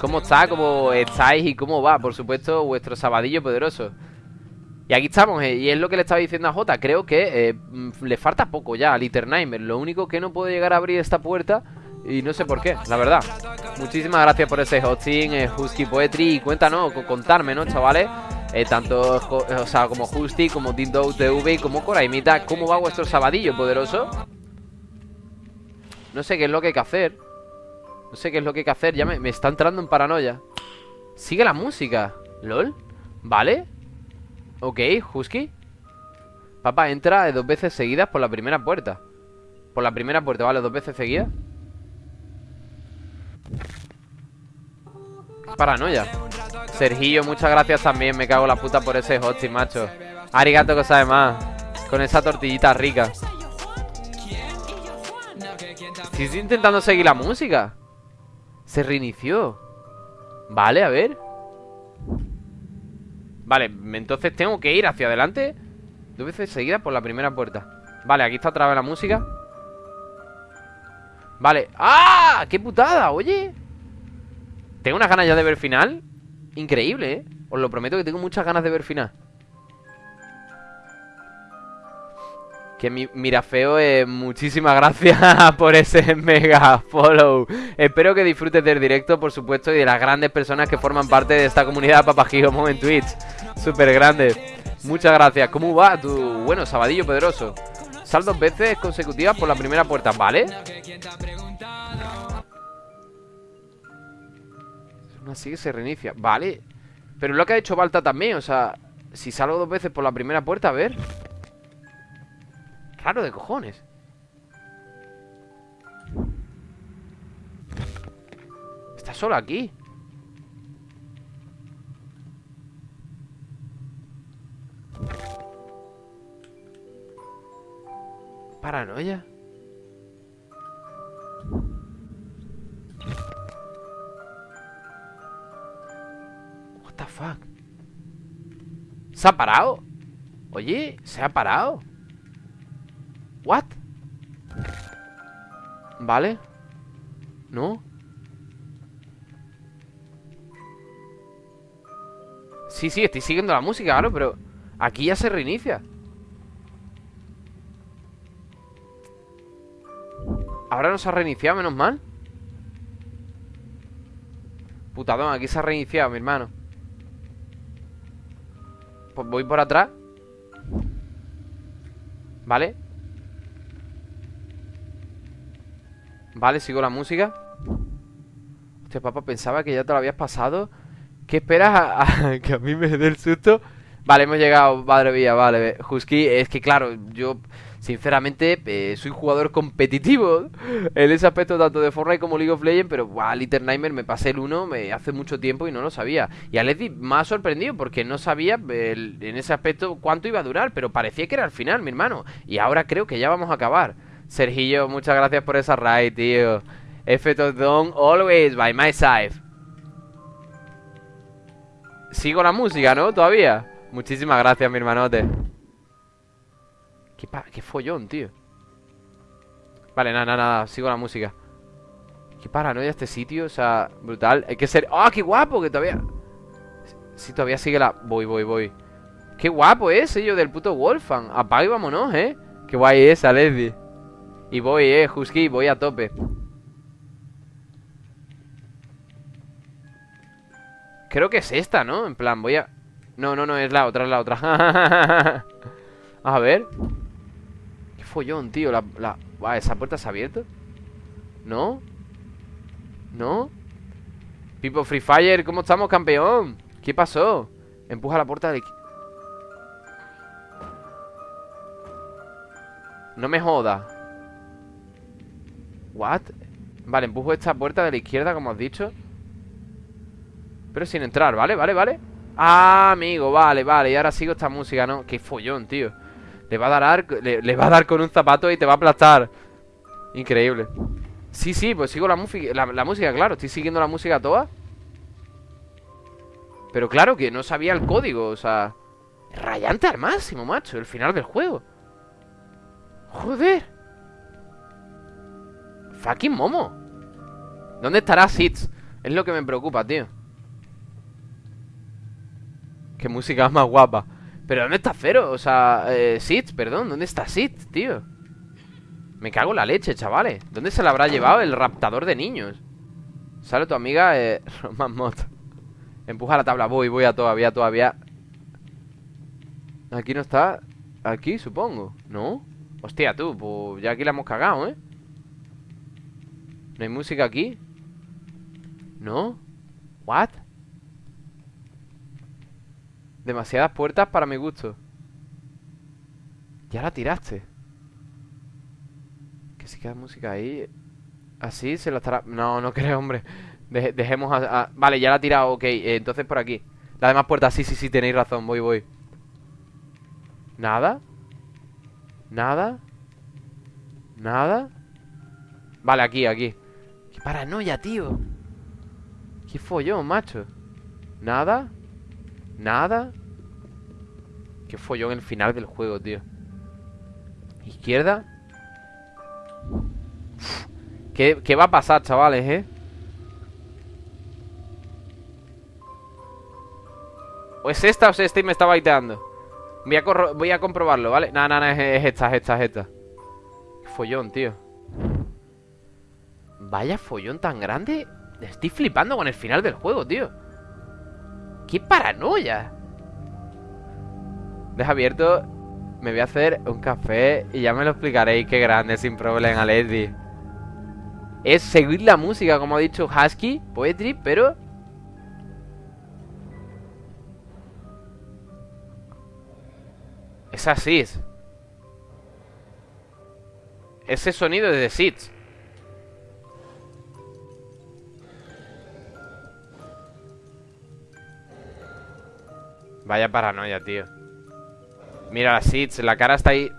¿Cómo está? ¿Cómo estáis? ¿Y cómo va? Por supuesto, vuestro sabadillo poderoso. Y aquí estamos, eh, y es lo que le estaba diciendo a Jota. Creo que eh, mm, le falta poco ya al Eternheimer. Lo único que no puede llegar a abrir esta puerta y no sé por qué, la verdad. Muchísimas gracias por ese hosting, eh, Husky Poetry. Y cuéntanos, contarme, ¿no, chavales? Eh, tanto o sea, como Justy, como Dindo TV, como Coraimita, ¿cómo va vuestro sabadillo poderoso? No sé qué es lo que hay que hacer. No sé qué es lo que hay que hacer. Ya me, está entrando en paranoia. Sigue la música. ¿Lol? ¿Vale? Ok, Husky. Papá, entra dos veces seguidas por la primera puerta. Por la primera puerta, ¿vale? Dos veces seguidas. Paranoia. Sergillo, muchas gracias también. Me cago la puta por ese hosting, macho. Arigato, cosa de más. Con esa tortillita rica. Estoy intentando seguir la música. Se reinició. Vale, a ver. Vale, entonces tengo que ir hacia adelante Dos veces seguidas por la primera puerta Vale, aquí está otra vez la música Vale ¡Ah! ¡Qué putada! Oye Tengo unas ganas ya de ver final Increíble, ¿eh? Os lo prometo que tengo muchas ganas de ver final. Que mi, mira feo, eh, muchísimas gracias por ese mega follow. Espero que disfrutes del directo, por supuesto, y de las grandes personas que forman parte de esta comunidad Papajigomo en Twitch. Súper grande. Muchas gracias. ¿Cómo va tu, bueno, sabadillo poderoso? Sal dos veces consecutivas por la primera puerta, ¿vale? Así que se reinicia. Vale. Pero lo que ha hecho Balta también O sea Si salgo dos veces por la primera puerta A ver. Raro de cojones. Está solo aquí Paranoia What the fuck? ¿Se ha parado? Oye, ¿se ha parado? ¿What? Vale ¿No? Sí, sí, estoy siguiendo la música, claro, pero Aquí ya se reinicia Ahora no se ha reiniciado, menos mal Putadón, aquí se ha reiniciado, mi hermano pues voy por atrás Vale Vale, sigo la música Hostia, papá, pensaba que ya te lo habías pasado. ¿Qué esperas que a mí me dé el susto? Vale, hemos llegado, madre mía, vale. Husky, es que claro, yo sinceramente eh, soy jugador competitivo en ese aspecto tanto de Fortnite como League of Legends, pero wow, Little Nightmare me pasé el 1 me, hace mucho tiempo y no lo sabía. Y a Leslie me ha sorprendido porque no sabía en ese aspecto cuánto iba a durar, pero parecía que era al final, mi hermano. Y ahora creo que ya vamos a acabar. Sergillo, muchas gracias por esa raid, tío. F Don, always by my side. Sigo la música, ¿no? Todavía. Muchísimas gracias, mi hermanote. Qué, qué follón, tío. Vale, nada, nada, nada. Sigo la música. Qué paranoia este sitio, o sea, brutal. Hay que ser... ¡Ah, qué guapo! Que todavía... Sí, todavía sigue la... Voy, voy, voy. Qué guapo es, ello del puto Wolfang. Apaga y vámonos, ¿eh? Qué guay es, Leslie. Y voy, eh, Husky, voy a tope. Creo que es esta, ¿no? En plan, voy a... No, no, no, es la otra, es la otra A ver follón, tío la. ¿Esa puerta se ha abierto? ¿No? ¿No? Pipo Free Fire, ¿cómo estamos, campeón? ¿Qué pasó? Empuja la puerta de... No me joda What? Vale, empujo esta puerta de la izquierda, como has dicho Pero sin entrar, ¿vale? ¿Vale? ¿Vale? Ah, amigo, vale, vale Y ahora sigo esta música, ¿no? Qué follón, tío Le va a dar, le, va a dar con un zapato y te va a aplastar. Increíble. Sí, sí, pues sigo la, la, la música, claro Estoy siguiendo la música toda. Pero claro que no sabía el código O sea Rayante al máximo, macho El final del juego. Joder. Fucking Momo. ¿Dónde estará Sitz? Es lo que me preocupa, tío. Qué música más guapa ¿Pero dónde está Cero? O sea, eh, perdón ¿Dónde está Sid, tío? Me cago en la leche, chavales ¿Dónde se la habrá llevado el raptador de niños? Sale tu amiga, eh, Roman Mot Empuja la tabla, voy, voy a todavía, todavía Aquí no está Aquí, supongo, ¿no? Hostia, tú, pues ya aquí la hemos cagado, ¿eh? ¿No hay música aquí? ¿No? ¿What? Demasiadas puertas para mi gusto. Ya la tiraste. Que si queda música ahí. Así se la estará... No, no creo, hombre. Dejemos a, Vale, ya la ha tirado, ok eh, Entonces por aquí. Las demás puertas, sí, sí, sí, tenéis razón Voy, voy. ¿Nada? ¿Nada? ¿Nada? Vale, aquí, aquí. Paranoia, tío. Qué follón, macho. ¿Nada? ¿Nada? Qué follón el final del juego, tío ¿Izquierda? ¿Qué, ¿Qué, va a pasar, chavales, eh? ¿O es esta o es esta y me está baiteando? Voy a, voy a comprobarlo, ¿vale? No, no, no, es, es esta, es esta, es esta follón, tío Vaya follón tan grande Estoy flipando con el final del juego, tío ¡Qué paranoia! Deja abierto Me voy a hacer un café Y ya me lo explicaréis Qué grande, sin problema, Leslie Es seguir la música Como ha dicho Husky Poetry, pero... Es así Ese sonido es de Seeds Vaya paranoia, tío. Mira la Seeds, la cara está ahí.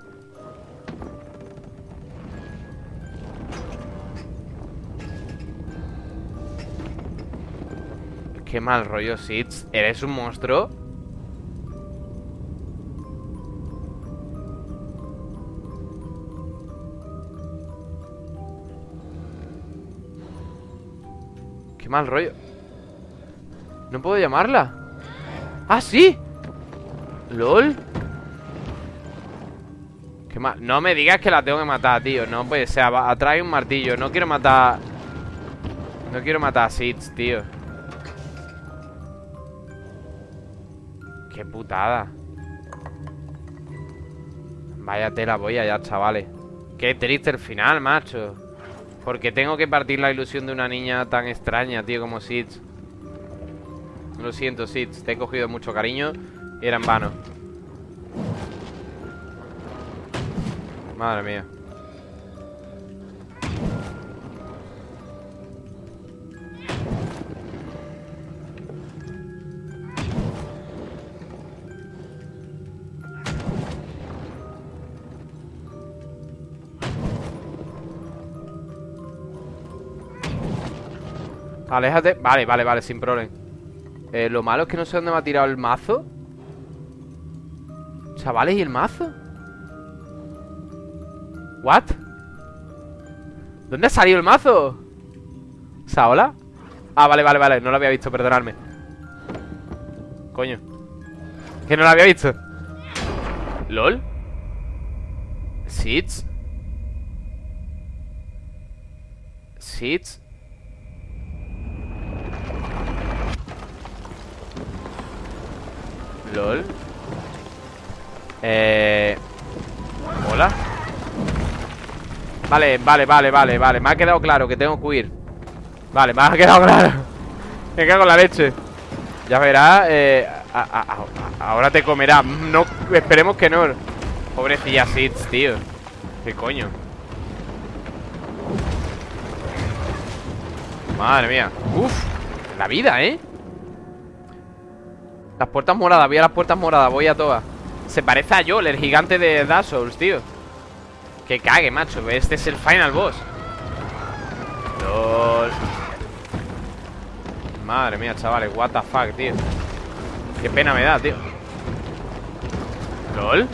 Qué mal rollo, Seeds ¿Eres un monstruo? Qué mal rollo. No puedo llamarla ¡Ah, sí! ¿Lol? ¿Qué más? No me digas que la tengo que matar, tío No puede ser, atrae un martillo No quiero matar... No quiero matar a Seeds, tío Qué putada Vaya tela voy allá, chavales Qué triste el final, macho Porque tengo que partir la ilusión de una niña tan extraña, tío, como Sids. Lo siento, Sids. Te he cogido mucho cariño y era en vano. Madre mía. Aléjate. Vale, vale, vale, sin problema. Eh, lo malo es que no sé dónde me ha tirado el mazo. Chavales, ¿y el mazo? ¿What? ¿Dónde ha salido el mazo? ¿Saola? Ah, vale, vale, vale, no lo había visto, perdonadme Coño Que no lo había visto ¿Lol? ¿Seeds? ¿Seeds? LOL. Eh... Hola. Vale, vale, vale, vale, vale. Me ha quedado claro que tengo que huir. Vale, me ha quedado claro. Me cago en la leche. Ya verás eh, Ahora te comerá. No, Esperemos que no. Pobrecilla Sits, tío. ¿Qué coño? Madre mía. Uf, la vida, ¿eh? Las puertas moradas, voy a las puertas moradas Voy a todas. Se parece a Joel, el gigante de Dark Souls, tío. Que cague, macho Este es el final boss. LOL. Madre mía, chavales What the fuck, tío. Qué pena me da, tío. LOL.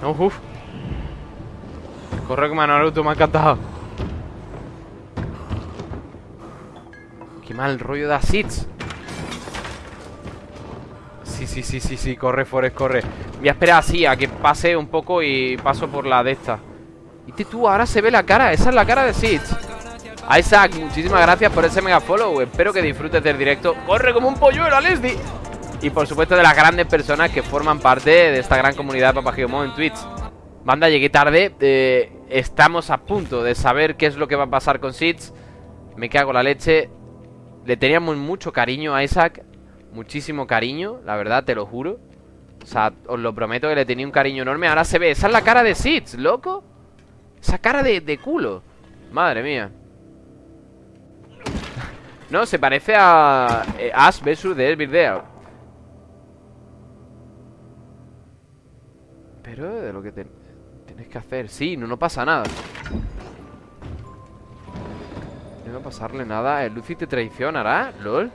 No, uff Corre como Naruto, me ha encantado mal rollo de Seeds Sí, sí, sí, sí, sí Corre, Forest, corre. Voy a esperar así, a que pase un poco Y paso por la de esta. Y tú, ahora se ve la cara Esa es la cara de Seeds Isaac, muchísimas gracias por ese mega follow. Espero que disfrutes del directo. Corre como un polluelo, Leslie. Y por supuesto de las grandes personas que forman parte De esta gran comunidad de Papagiomo en Twitch. Banda, llegué tarde. Eh, Estamos a punto de saber qué es lo que va a pasar con Seeds Me cago la leche le teníamos mucho cariño a Isaac Muchísimo cariño, la verdad, te lo juro. O sea, os lo prometo que le tenía un cariño enorme. Ahora se ve, esa es la cara de Sid, loco. Esa cara de, culo. Madre mía. No, se parece a eh, Ash vs The Evil Pero de lo que tenéis que hacer Sí, no, no pasa nada no pasarle nada. ¿El Lucy te traicionará? ¿Lol?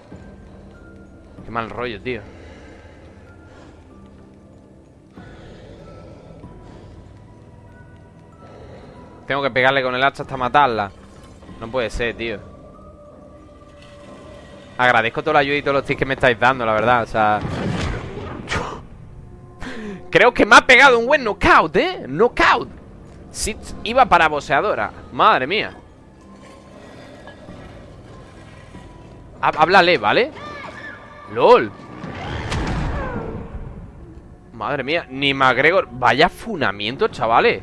Qué mal rollo, tío. Tengo que pegarle con el hacha hasta matarla. No puede ser, tío. Agradezco toda la ayuda y todos los tips que me estáis dando, la verdad O sea... Creo que me ha pegado un buen knockout, ¿eh? Knockout. Sí, iba para boseadora Madre mía Háblale, ¿vale? LOL. Madre mía, ni McGregor. Vaya funamiento, chavales.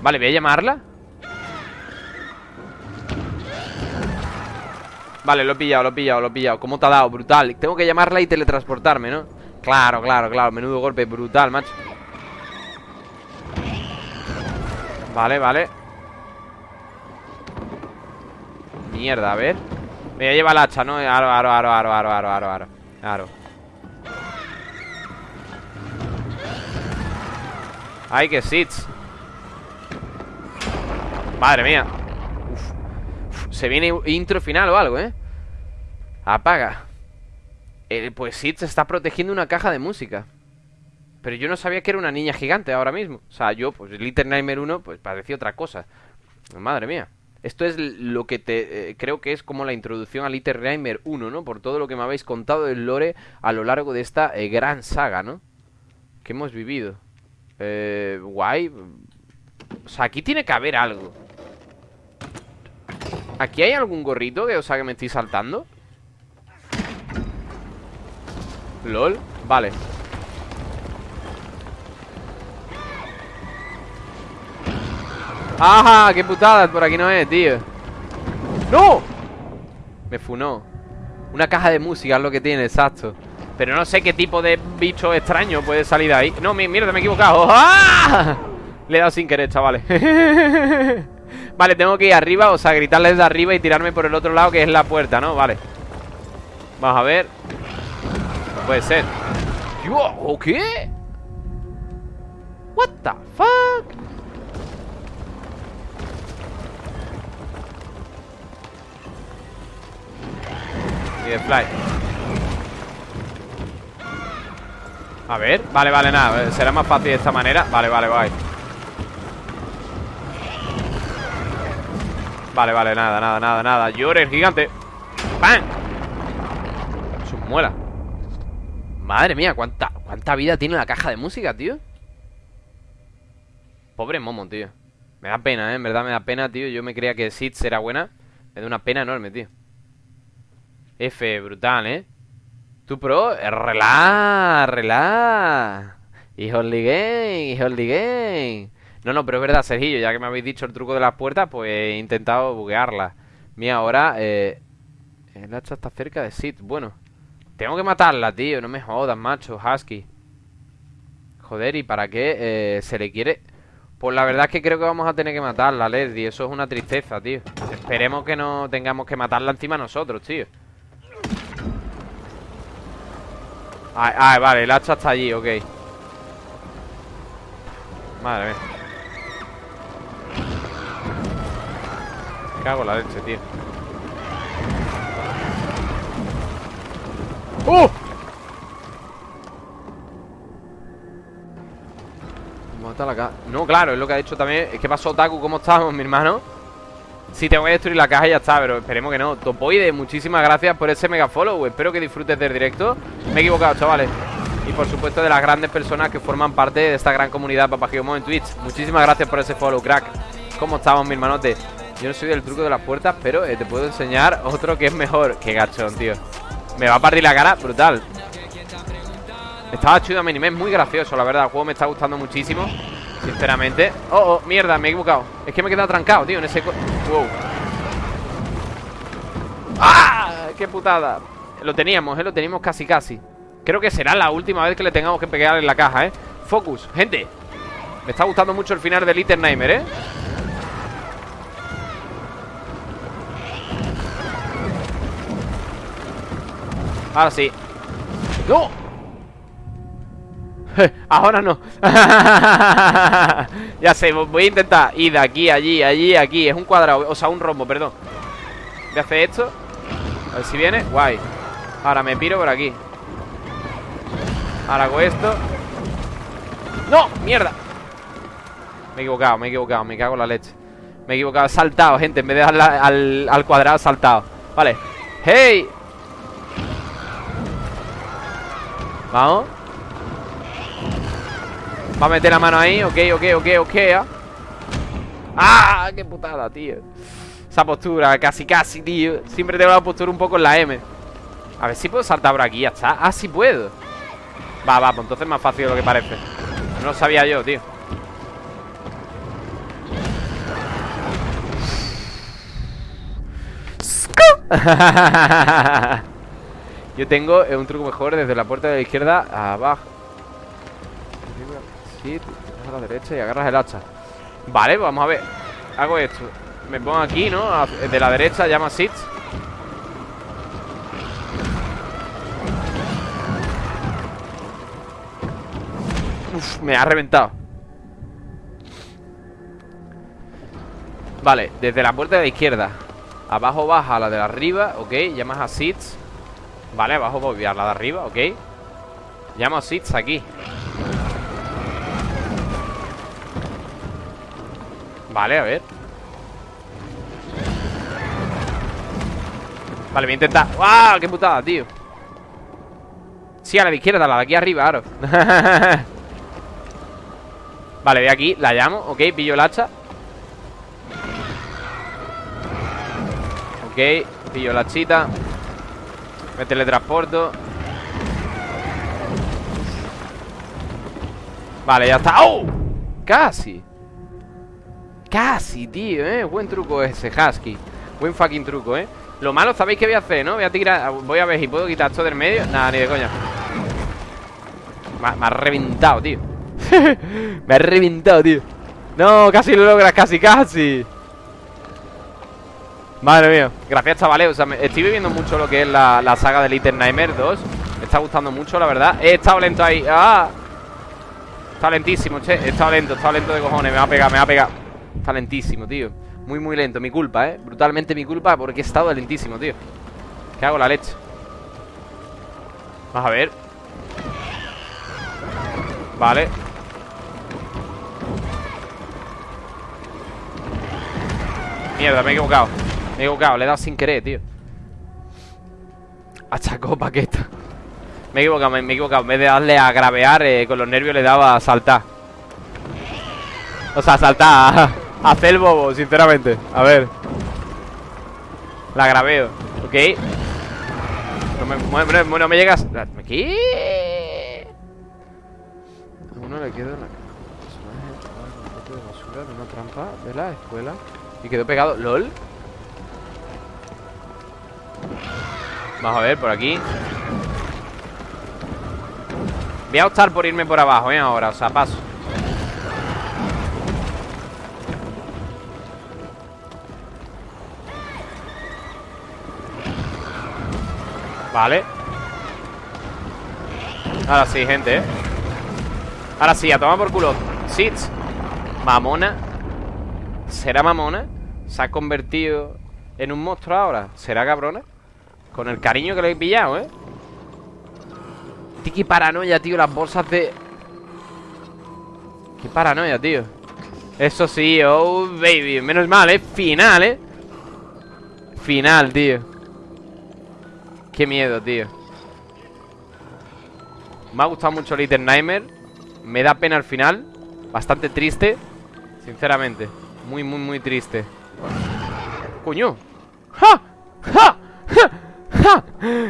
Vale, voy a llamarla. Vale, lo he pillado, lo he pillado, lo he pillado. ¿Cómo te ha dado? Brutal. Tengo que llamarla y teletransportarme, ¿no? Claro, claro, claro. Menudo golpe, brutal, macho. Vale, vale. Mierda, a ver me voy a llevar el hacha, ¿no? Aro, aro, aro, aro, aro, aro, aro. Ay, que sits. Madre mía. Se viene intro final o algo, ¿eh? Apaga. Eh, pues Sits está protegiendo una caja de música. Pero yo no sabía que era una niña gigante ahora mismo. O sea, yo, pues Little Nightmare 1, pues parecía otra cosa. Madre mía. Esto es lo que te eh, creo que es como la introducción a Little Nightmare 1, ¿no? Por todo lo que me habéis contado del lore a lo largo de esta eh, gran saga, ¿no? Que hemos vivido. Eh, guay. O sea, aquí tiene que haber algo. ¿Aquí hay algún gorrito que, o sea, que me estoy saltando? LOL, vale ¡Ajá! ¡Qué putada! Por aquí no es, tío ¡No! Me funó Una caja de música es lo que tiene, exacto Pero no sé qué tipo de bicho extraño puede salir de ahí No, mierda, me he equivocado ¡Ah! Le he dado sin querer, chavales Vale, tengo que ir arriba O sea, gritarle desde arriba y tirarme por el otro lado Que es la puerta, ¿no? Vale Vamos a ver No puede ser ¿O qué? What the fuck A ver, vale, vale, nada Será más fácil de esta manera. Vale, vale, vale Vale, vale, nada, nada, nada, nada. Llore el gigante. ¡Pam! Sus muela Madre mía, ¿cuánta, cuánta vida tiene la caja de música, tío. Pobre Momo, tío. Me da pena, ¿eh? En verdad me da pena, tío. Yo me creía que Sid era buena. Me da una pena enorme, tío F, brutal, ¿eh? Tu pro, relax, relax Hijo game, hijo game. No, no, pero es verdad, Sergillo Ya que me habéis dicho el truco de las puertas Pues he intentado buguearla. Mira, ahora eh, El hacha está cerca de Sid. Bueno, tengo que matarla, tío No me jodas, macho, Husky. Joder, ¿y para qué eh, se le quiere...? Pues la verdad es que creo que vamos a tener que matarla, Leslie Eso es una tristeza, tío. Esperemos que no tengamos que matarla encima nosotros, tío Ah, vale, el hacha está allí, ok Madre mía Cago la leche, tío ¡Uh! No, claro, es lo que ha dicho también Es que pasó Taku, ¿cómo estamos, mi hermano? Sí, tengo que destruir la caja ya está Pero esperemos que no. Topoide, muchísimas gracias por ese mega follow. Espero que disfrutes del directo. Me he equivocado, chavales. Y por supuesto de las grandes personas que forman parte de esta gran comunidad Papagiomo en Twitch. Muchísimas gracias por ese follow, crack. ¿Cómo estamos, mi hermanote? Yo no soy del truco de las puertas Pero eh, te puedo enseñar otro que es mejor. Qué gachón, tío. Me va a partir la cara, brutal. Estaba chido a es muy gracioso, la verdad. El juego me está gustando muchísimo Sinceramente Oh, oh, mierda, me he equivocado Es que me he quedado trancado, tío, en ese... Wow ¡Ah! ¡Qué putada! Lo teníamos, ¿eh? Lo teníamos casi, casi Creo que será la última vez que le tengamos que pegar en la caja, ¿eh? Focus, gente Me está gustando mucho el final de Little Nightmare, ¿eh? Ahora sí ¡No! Ahora no. Ya sé, voy a intentar Ir de aquí, allí, allí, aquí. Es un cuadrado, o sea, un rombo, perdón. Voy a hacer esto. A ver si viene, guay. Ahora me piro por aquí. Ahora hago esto. ¡No! ¡Mierda! Me he equivocado, me he equivocado Me cago en la leche. Me he equivocado, he saltado, gente En vez de darle al, al cuadrado, saltado. Vale. ¡Hey! Vamos Va a meter la mano ahí, ok, ok, ok, ok ¡Ah! ¡Qué putada, tío! Esa postura, casi, casi, tío. Siempre tengo la postura un poco en la M. A ver si puedo saltar por aquí, ya está. Ah, sí puedo. Va, va, pues entonces es más fácil de lo que parece. No lo sabía yo, tío. Yo tengo un truco mejor desde la puerta de la izquierda abajo a la derecha y agarras el hacha. Vale, vamos a ver. Hago esto. Me pongo aquí, ¿no? De la derecha llama Sith Uf, me ha reventado. Vale, desde la puerta de la izquierda. Abajo baja la de arriba, ok Llamas a Sith Vale, abajo voy a la de arriba, ok. Llamo a Sith aquí Vale, a ver. Vale, voy a intentar. ¡Wow! ¡Qué putada, tío! Sí, a la de izquierda, la de aquí arriba, claro. Vale, de aquí, la llamo. Ok, pillo el hacha. Ok, pillo la chita Me teletransporto Vale, ya está. ¡Oh! Casi Casi, tío, eh. Buen truco ese, Husky. Buen fucking truco, eh. Lo malo, ¿sabéis qué voy a hacer, no? Voy a tirar Voy a ver si puedo quitar esto del medio. Nada, ni de coña. Me, me ha reventado, tío. Me ha reventado, tío. No, casi lo logras, casi, casi. Madre mía, gracias chavales, o sea, estoy viviendo mucho lo que es la, la saga de Little Nightmare 2 Me está gustando mucho, la verdad. He estado lento ahí, ¡ah! Está lentísimo, che, he estado lento, he estado lento de cojones. Me va a pegar, me va a pegar Está lentísimo, tío. Muy, muy lento, mi culpa, eh. Brutalmente mi culpa porque he estado lentísimo, tío. ¿Qué hago la leche? Vamos a ver. Vale. Mierda, me he equivocado. Me he equivocado, le he dado sin querer, tío. Achacó paqueta. Me he equivocado, me, he equivocado. En vez de darle a gravear eh, Con los nervios le daba a saltar. O sea, a saltar hacer el bobo, sinceramente A ver La graveo, ok No me, no, no me llegas ¿Qué? A uno le queda la personaje de basura de una trampa de la escuela y quedó pegado. ¿LOL? Vamos a ver, por aquí Voy a optar por irme por abajo, ¿eh? Ahora, o sea, paso Vale Ahora sí, gente, ¿eh? Ahora sí, a tomar por culo Sits Mamona ¿Será mamona? Se ha convertido en un monstruo ahora ¿Será cabrona? Con el cariño que le he pillado, ¿eh? Tiki paranoia, tío Las bolsas de... Qué paranoia, tío Eso sí, oh baby Menos mal, ¿eh? Final, ¿eh? Final, tío Qué miedo, tío. Me ha gustado mucho Little Nightmare. Me da pena al final. Bastante triste Sinceramente. Muy, muy, muy triste. Coño. ¡Ja! ¡Ja! ¡Ja! ¡Ja!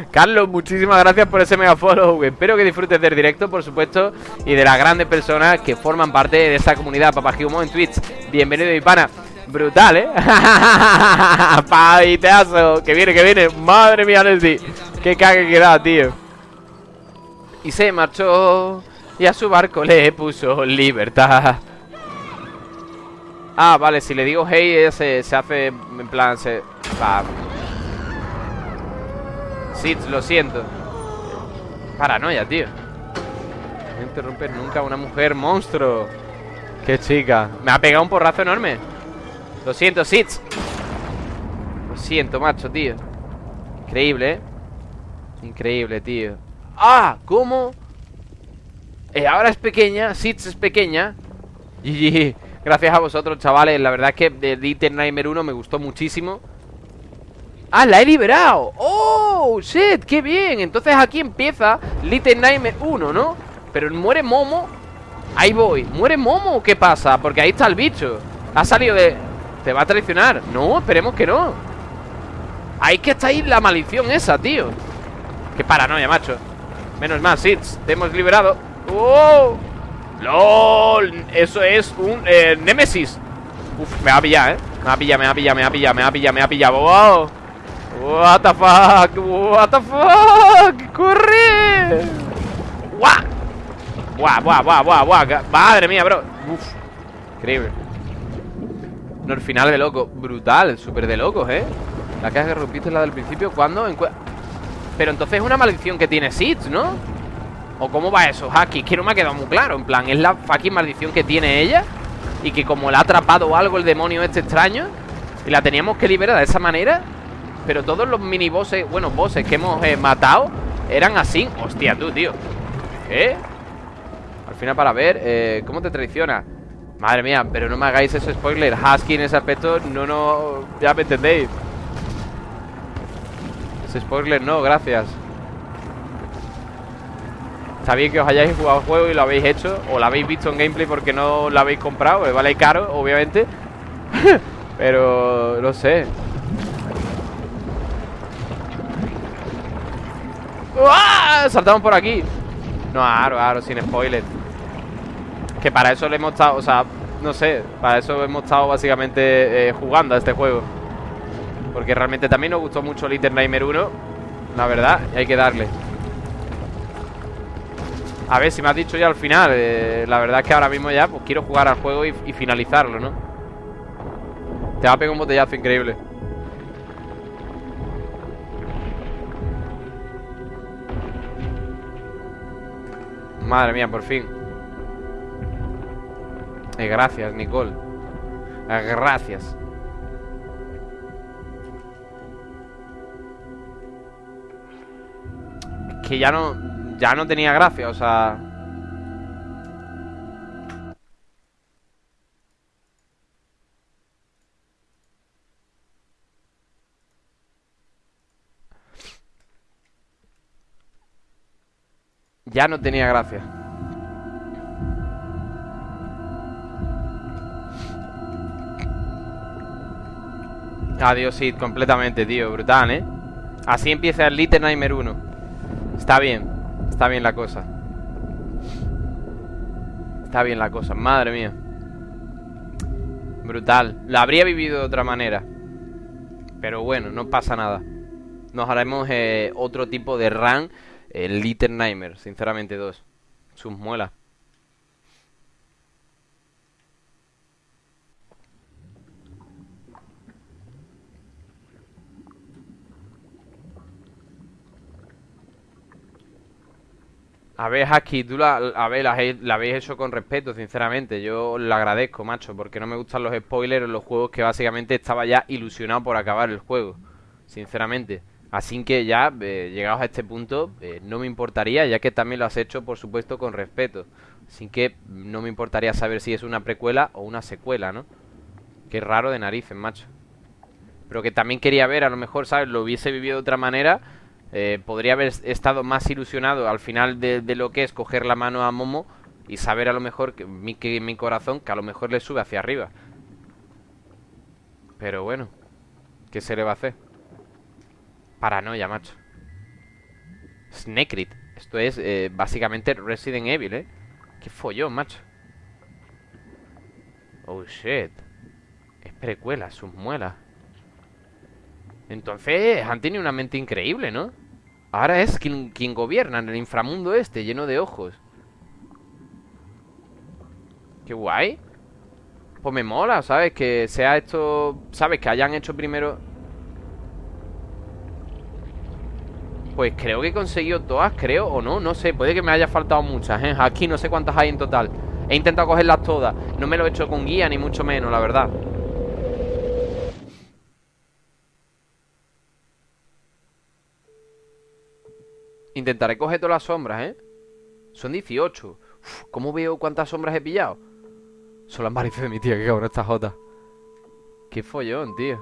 Carlos, muchísimas gracias por ese mega follow. Espero que disfrutes del directo, por supuesto Y de las grandes personas que forman parte de esta comunidad. Papagiumo en Twitch. Bienvenido mi pana Brutal, ¿eh? Paviteazo Que viene, que viene Madre mía, Nelly Qué cague que da, tío Y se marchó Y a su barco le puso libertad Ah, vale, si le digo hey, ella se, hace en plan, se... Va. Sí, lo siento. Paranoia, tío. No interrumpes nunca a una mujer monstruo. Qué chica. Me ha pegado un porrazo enorme. Lo siento, Sitz. Lo siento, macho, tío. Increíble, ¿eh? Increíble, tío. ¡Ah! ¿Cómo? Eh, ahora es pequeña. Sitz es pequeña. GG. Gracias a vosotros, chavales La verdad es que de Little Nightmare 1 me gustó muchísimo ¡Ah, la he liberado! ¡Oh, shit! ¡Qué bien! Entonces aquí empieza Little Nightmare 1, ¿no? Pero muere Momo Ahí voy ¿Muere Momo qué pasa? Porque ahí está el bicho Ha salido de... ¿Te va a traicionar? No, esperemos que no. Ahí que está ahí la maldición esa, tío. Qué paranoia, macho. Menos mal, Sits Te hemos liberado. ¡Oh! ¡LOL! Eso es un eh, Nemesis. Uf, me va a pillar, ¿eh? Me va a pillar, me va a pillar, me va a pillar, me va a pillar, me va a pillar. ¡Wow! What the fuck What the fuck Corre Guau, guau, guau, guau, guau Madre mía, bro. Uf Increíble No, el final de loco Brutal, súper de locos, ¿eh? La caja que rompiste es la del principio ¿Cuándo? Pero entonces es una maldición que tiene Sid, ¿no? ¿O cómo va eso, Haki? Que no me ha quedado muy claro En plan, es la fucking maldición que tiene ella Y que como la ha atrapado algo el demonio este extraño Y la teníamos que liberar de esa manera Pero todos los mini bosses, bueno, bosses que hemos eh, matado Eran así Hostia, tú, tío ¿Eh? Al final para ver eh, ¿Cómo te traiciona? Madre mía, pero no me hagáis ese spoiler. Husky en ese aspecto, no, no Ya me entendéis. Ese spoiler no, gracias. Está bien que os hayáis jugado el juego y lo habéis hecho O lo habéis visto en gameplay porque no lo habéis comprado Vale caro, obviamente. Pero... no sé. ¡Ah! Saltamos por aquí. No, aro, aro, sin spoiler Que para eso le hemos estado, o sea no sé, para eso hemos estado básicamente eh, jugando a este juego. Porque realmente también nos gustó mucho Little Nightmare 1, la verdad, y hay que darle. A ver, si me has dicho ya al final, eh, la verdad es que ahora mismo ya pues quiero jugar al juego y, y finalizarlo, ¿no? Te va a pegar un botellazo increíble. Madre mía, por fin. Eh, gracias, Nicole. Eh, gracias. Que ya no... Ya no tenía gracia, o sea... Ya no tenía gracia. Adiós, sí, completamente, tío. Brutal, ¿eh? Así empieza el Little Nightmare 1. Está bien. Está bien la cosa. Está bien la cosa. Madre mía. Brutal. La habría vivido de otra manera. Pero bueno, no pasa nada. Nos haremos eh, otro tipo de run. El Little Nightmare, sinceramente, dos. Sus muelas. A ver, Husky, tú la, a ver, la, habéis hecho con respeto, sinceramente. Yo le agradezco, macho, porque no me gustan los spoilers en los juegos que básicamente estaba ya ilusionado por acabar el juego. Sinceramente. Así que ya, eh, llegados a este punto, eh, no me importaría, ya que también lo has hecho, por supuesto, con respeto. Así que no me importaría saber si es una precuela o una secuela, ¿no? Qué raro de narices, macho. Pero que también quería ver, a lo mejor, ¿sabes? Lo hubiese vivido de otra manera eh, podría haber estado más ilusionado al final de, lo que es coger la mano a Momo y saber a lo mejor que mi, que mi corazón que a lo mejor le sube hacia arriba. Pero bueno, ¿qué se le va a hacer? Paranoia, macho. Snake Esto es eh, básicamente Resident Evil, ¿eh? Qué follón, macho. Oh, shit. Es precuela, sus muelas. Entonces han tenido una mente increíble, ¿no? Ahora es quien, gobierna en el inframundo este, lleno de ojos. Qué guay. Pues me mola, ¿sabes? Que sea esto... ¿Sabes? Que hayan hecho primero... Pues creo que he conseguido todas, creo, o no, no sé Puede que me haya faltado muchas, ¿eh? Aquí no sé cuántas hay en total He intentado cogerlas todas No me lo he hecho con guía, ni mucho menos, la verdad Intentaré coger todas las sombras, ¿eh? Son 18 ¿Cómo veo cuántas sombras he pillado? Son las marices de mi tía, que cabrón esta jota Qué follón, tío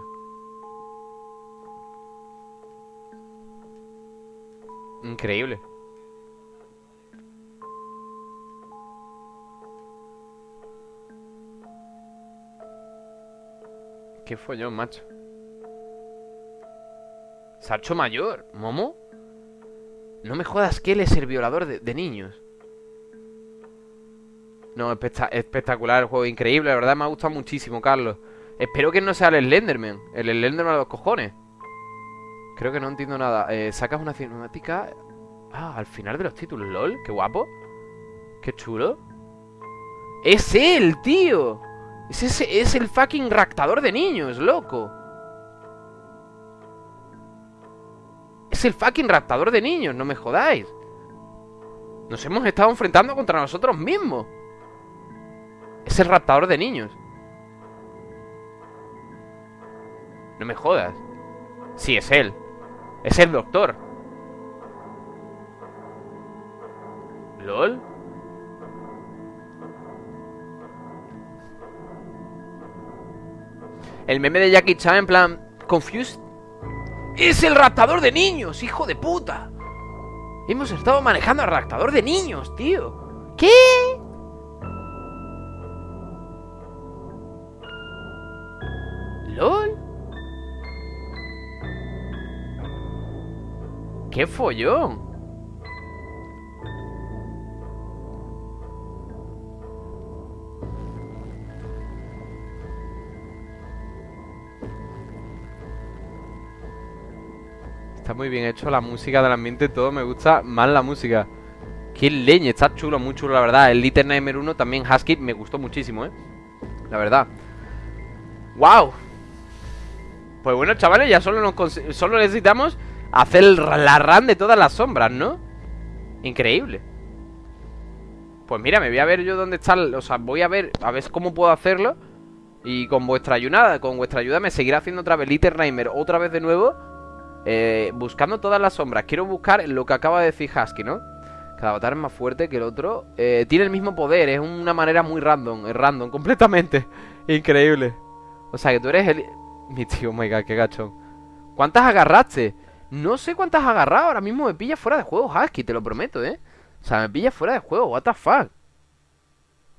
Increíble Qué follón, macho Sarcho mayor ¿Momo? No me jodas que él es el violador de, niños. No, espectacular el juego, increíble, la verdad me ha gustado muchísimo, Carlos. Espero que no sea el Slenderman, el Slenderman de los cojones. Creo que no entiendo nada. Eh, sacas una cinemática... Ah, al final de los títulos, lol, qué guapo. Qué chulo. ¡Es él, tío! Es, ese, es el fucking raptador de niños, loco. Es el fucking raptador de niños, no me jodáis. Nos hemos estado enfrentando contra nosotros mismos. Es el raptador de niños. No me jodas. Sí, es él. Es el doctor. ¿Lol? El meme de Jackie Chan en plan... Confused ¡Es el raptador de niños, hijo de puta! Hemos estado manejando al raptador de niños, tío. ¿Qué? ¿LOL? ¡Qué follón! Muy bien hecho la música del ambiente, todo me gusta más la música. Qué leña, está chulo, muy chulo, la verdad. El Little Nightmare 1 también Husky me gustó muchísimo, ¿eh? La verdad. ¡Wow! Pues bueno, chavales, ya solo, nos solo necesitamos hacer la run de todas las sombras, ¿no? Increíble. Pues mira, me voy a ver yo dónde está... O sea, voy a ver, a ver cómo puedo hacerlo. Y con vuestra ayuda, con vuestra ayuda me seguirá haciendo otra vez Little Nightmare otra vez de nuevo. Eh, buscando todas las sombras. Quiero buscar lo que acaba de decir Husky, ¿no? Cada avatar es más fuerte que el otro. Eh, tiene el mismo poder, es una manera muy random, es random, completamente. Increíble. O sea, que tú eres el... Mi tío, oh my god, qué gachón. ¿Cuántas agarraste? No sé cuántas has agarrado, ahora mismo me pilla fuera de juego, Husky, te lo prometo, ¿eh? O sea, me pilla fuera de juego, what the fuck.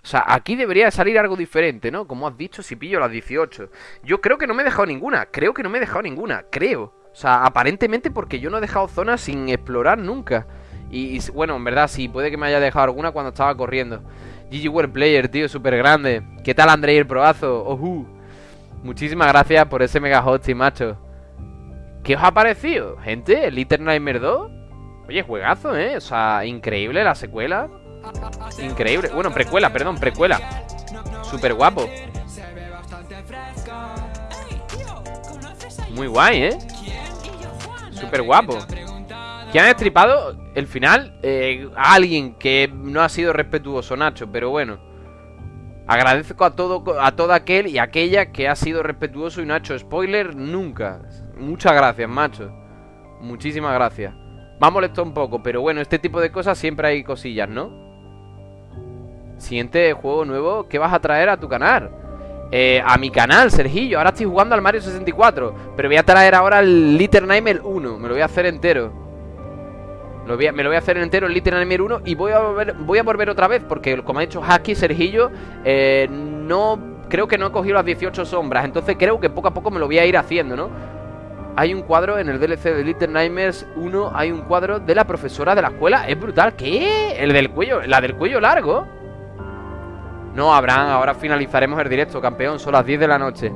O sea, aquí debería salir algo diferente, ¿no? Como has dicho, si pillo las 18. Yo creo que no me he dejado ninguna, creo que no me he dejado ninguna, creo. O sea, aparentemente porque yo no he dejado zonas sin explorar nunca. Y, bueno, en verdad sí, puede que me haya dejado alguna cuando estaba corriendo. GG World Player, tío, súper grande. ¿Qué tal, Andrei, el probazo? Ojú. Muchísimas gracias por ese mega hosting, macho. ¿Qué os ha parecido, gente? ¿El Little Nightmare 2? Oye, juegazo, ¿eh? O sea, increíble la secuela. Increíble. Bueno, precuela, perdón, precuela. Súper guapo. Muy guay, ¿eh? Súper guapo. Que han estripado el final eh, a alguien que no ha sido respetuoso, Nacho, pero bueno. Agradezco a todo, a todo aquel y aquella que ha sido respetuoso y no ha hecho spoiler nunca. Muchas gracias, macho. Muchísimas gracias. Me ha molestado un poco, pero bueno, este tipo de cosas siempre hay cosillas, ¿no? Siguiente juego nuevo, ¿qué vas a traer a tu canal? Eh, a mi canal, Sergillo. Ahora estoy jugando al Mario 64. Pero voy a traer ahora el Little Nightmare 1. Me lo voy a hacer entero. me lo voy a hacer entero el Little Nightmare 1. Y voy a volver, voy a volver otra vez. Porque como ha dicho Haki, Sergillo, eh, no. Creo que no he cogido las 18 sombras. Entonces creo que poco a poco me lo voy a ir haciendo, ¿no? Hay un cuadro en el DLC de Little Nightmares 1. Hay un cuadro de la profesora de la escuela. Es brutal. ¿Qué? El del cuello. La del cuello largo. No, Abraham, ahora finalizaremos el directo, campeón. Son las 10 de la noche.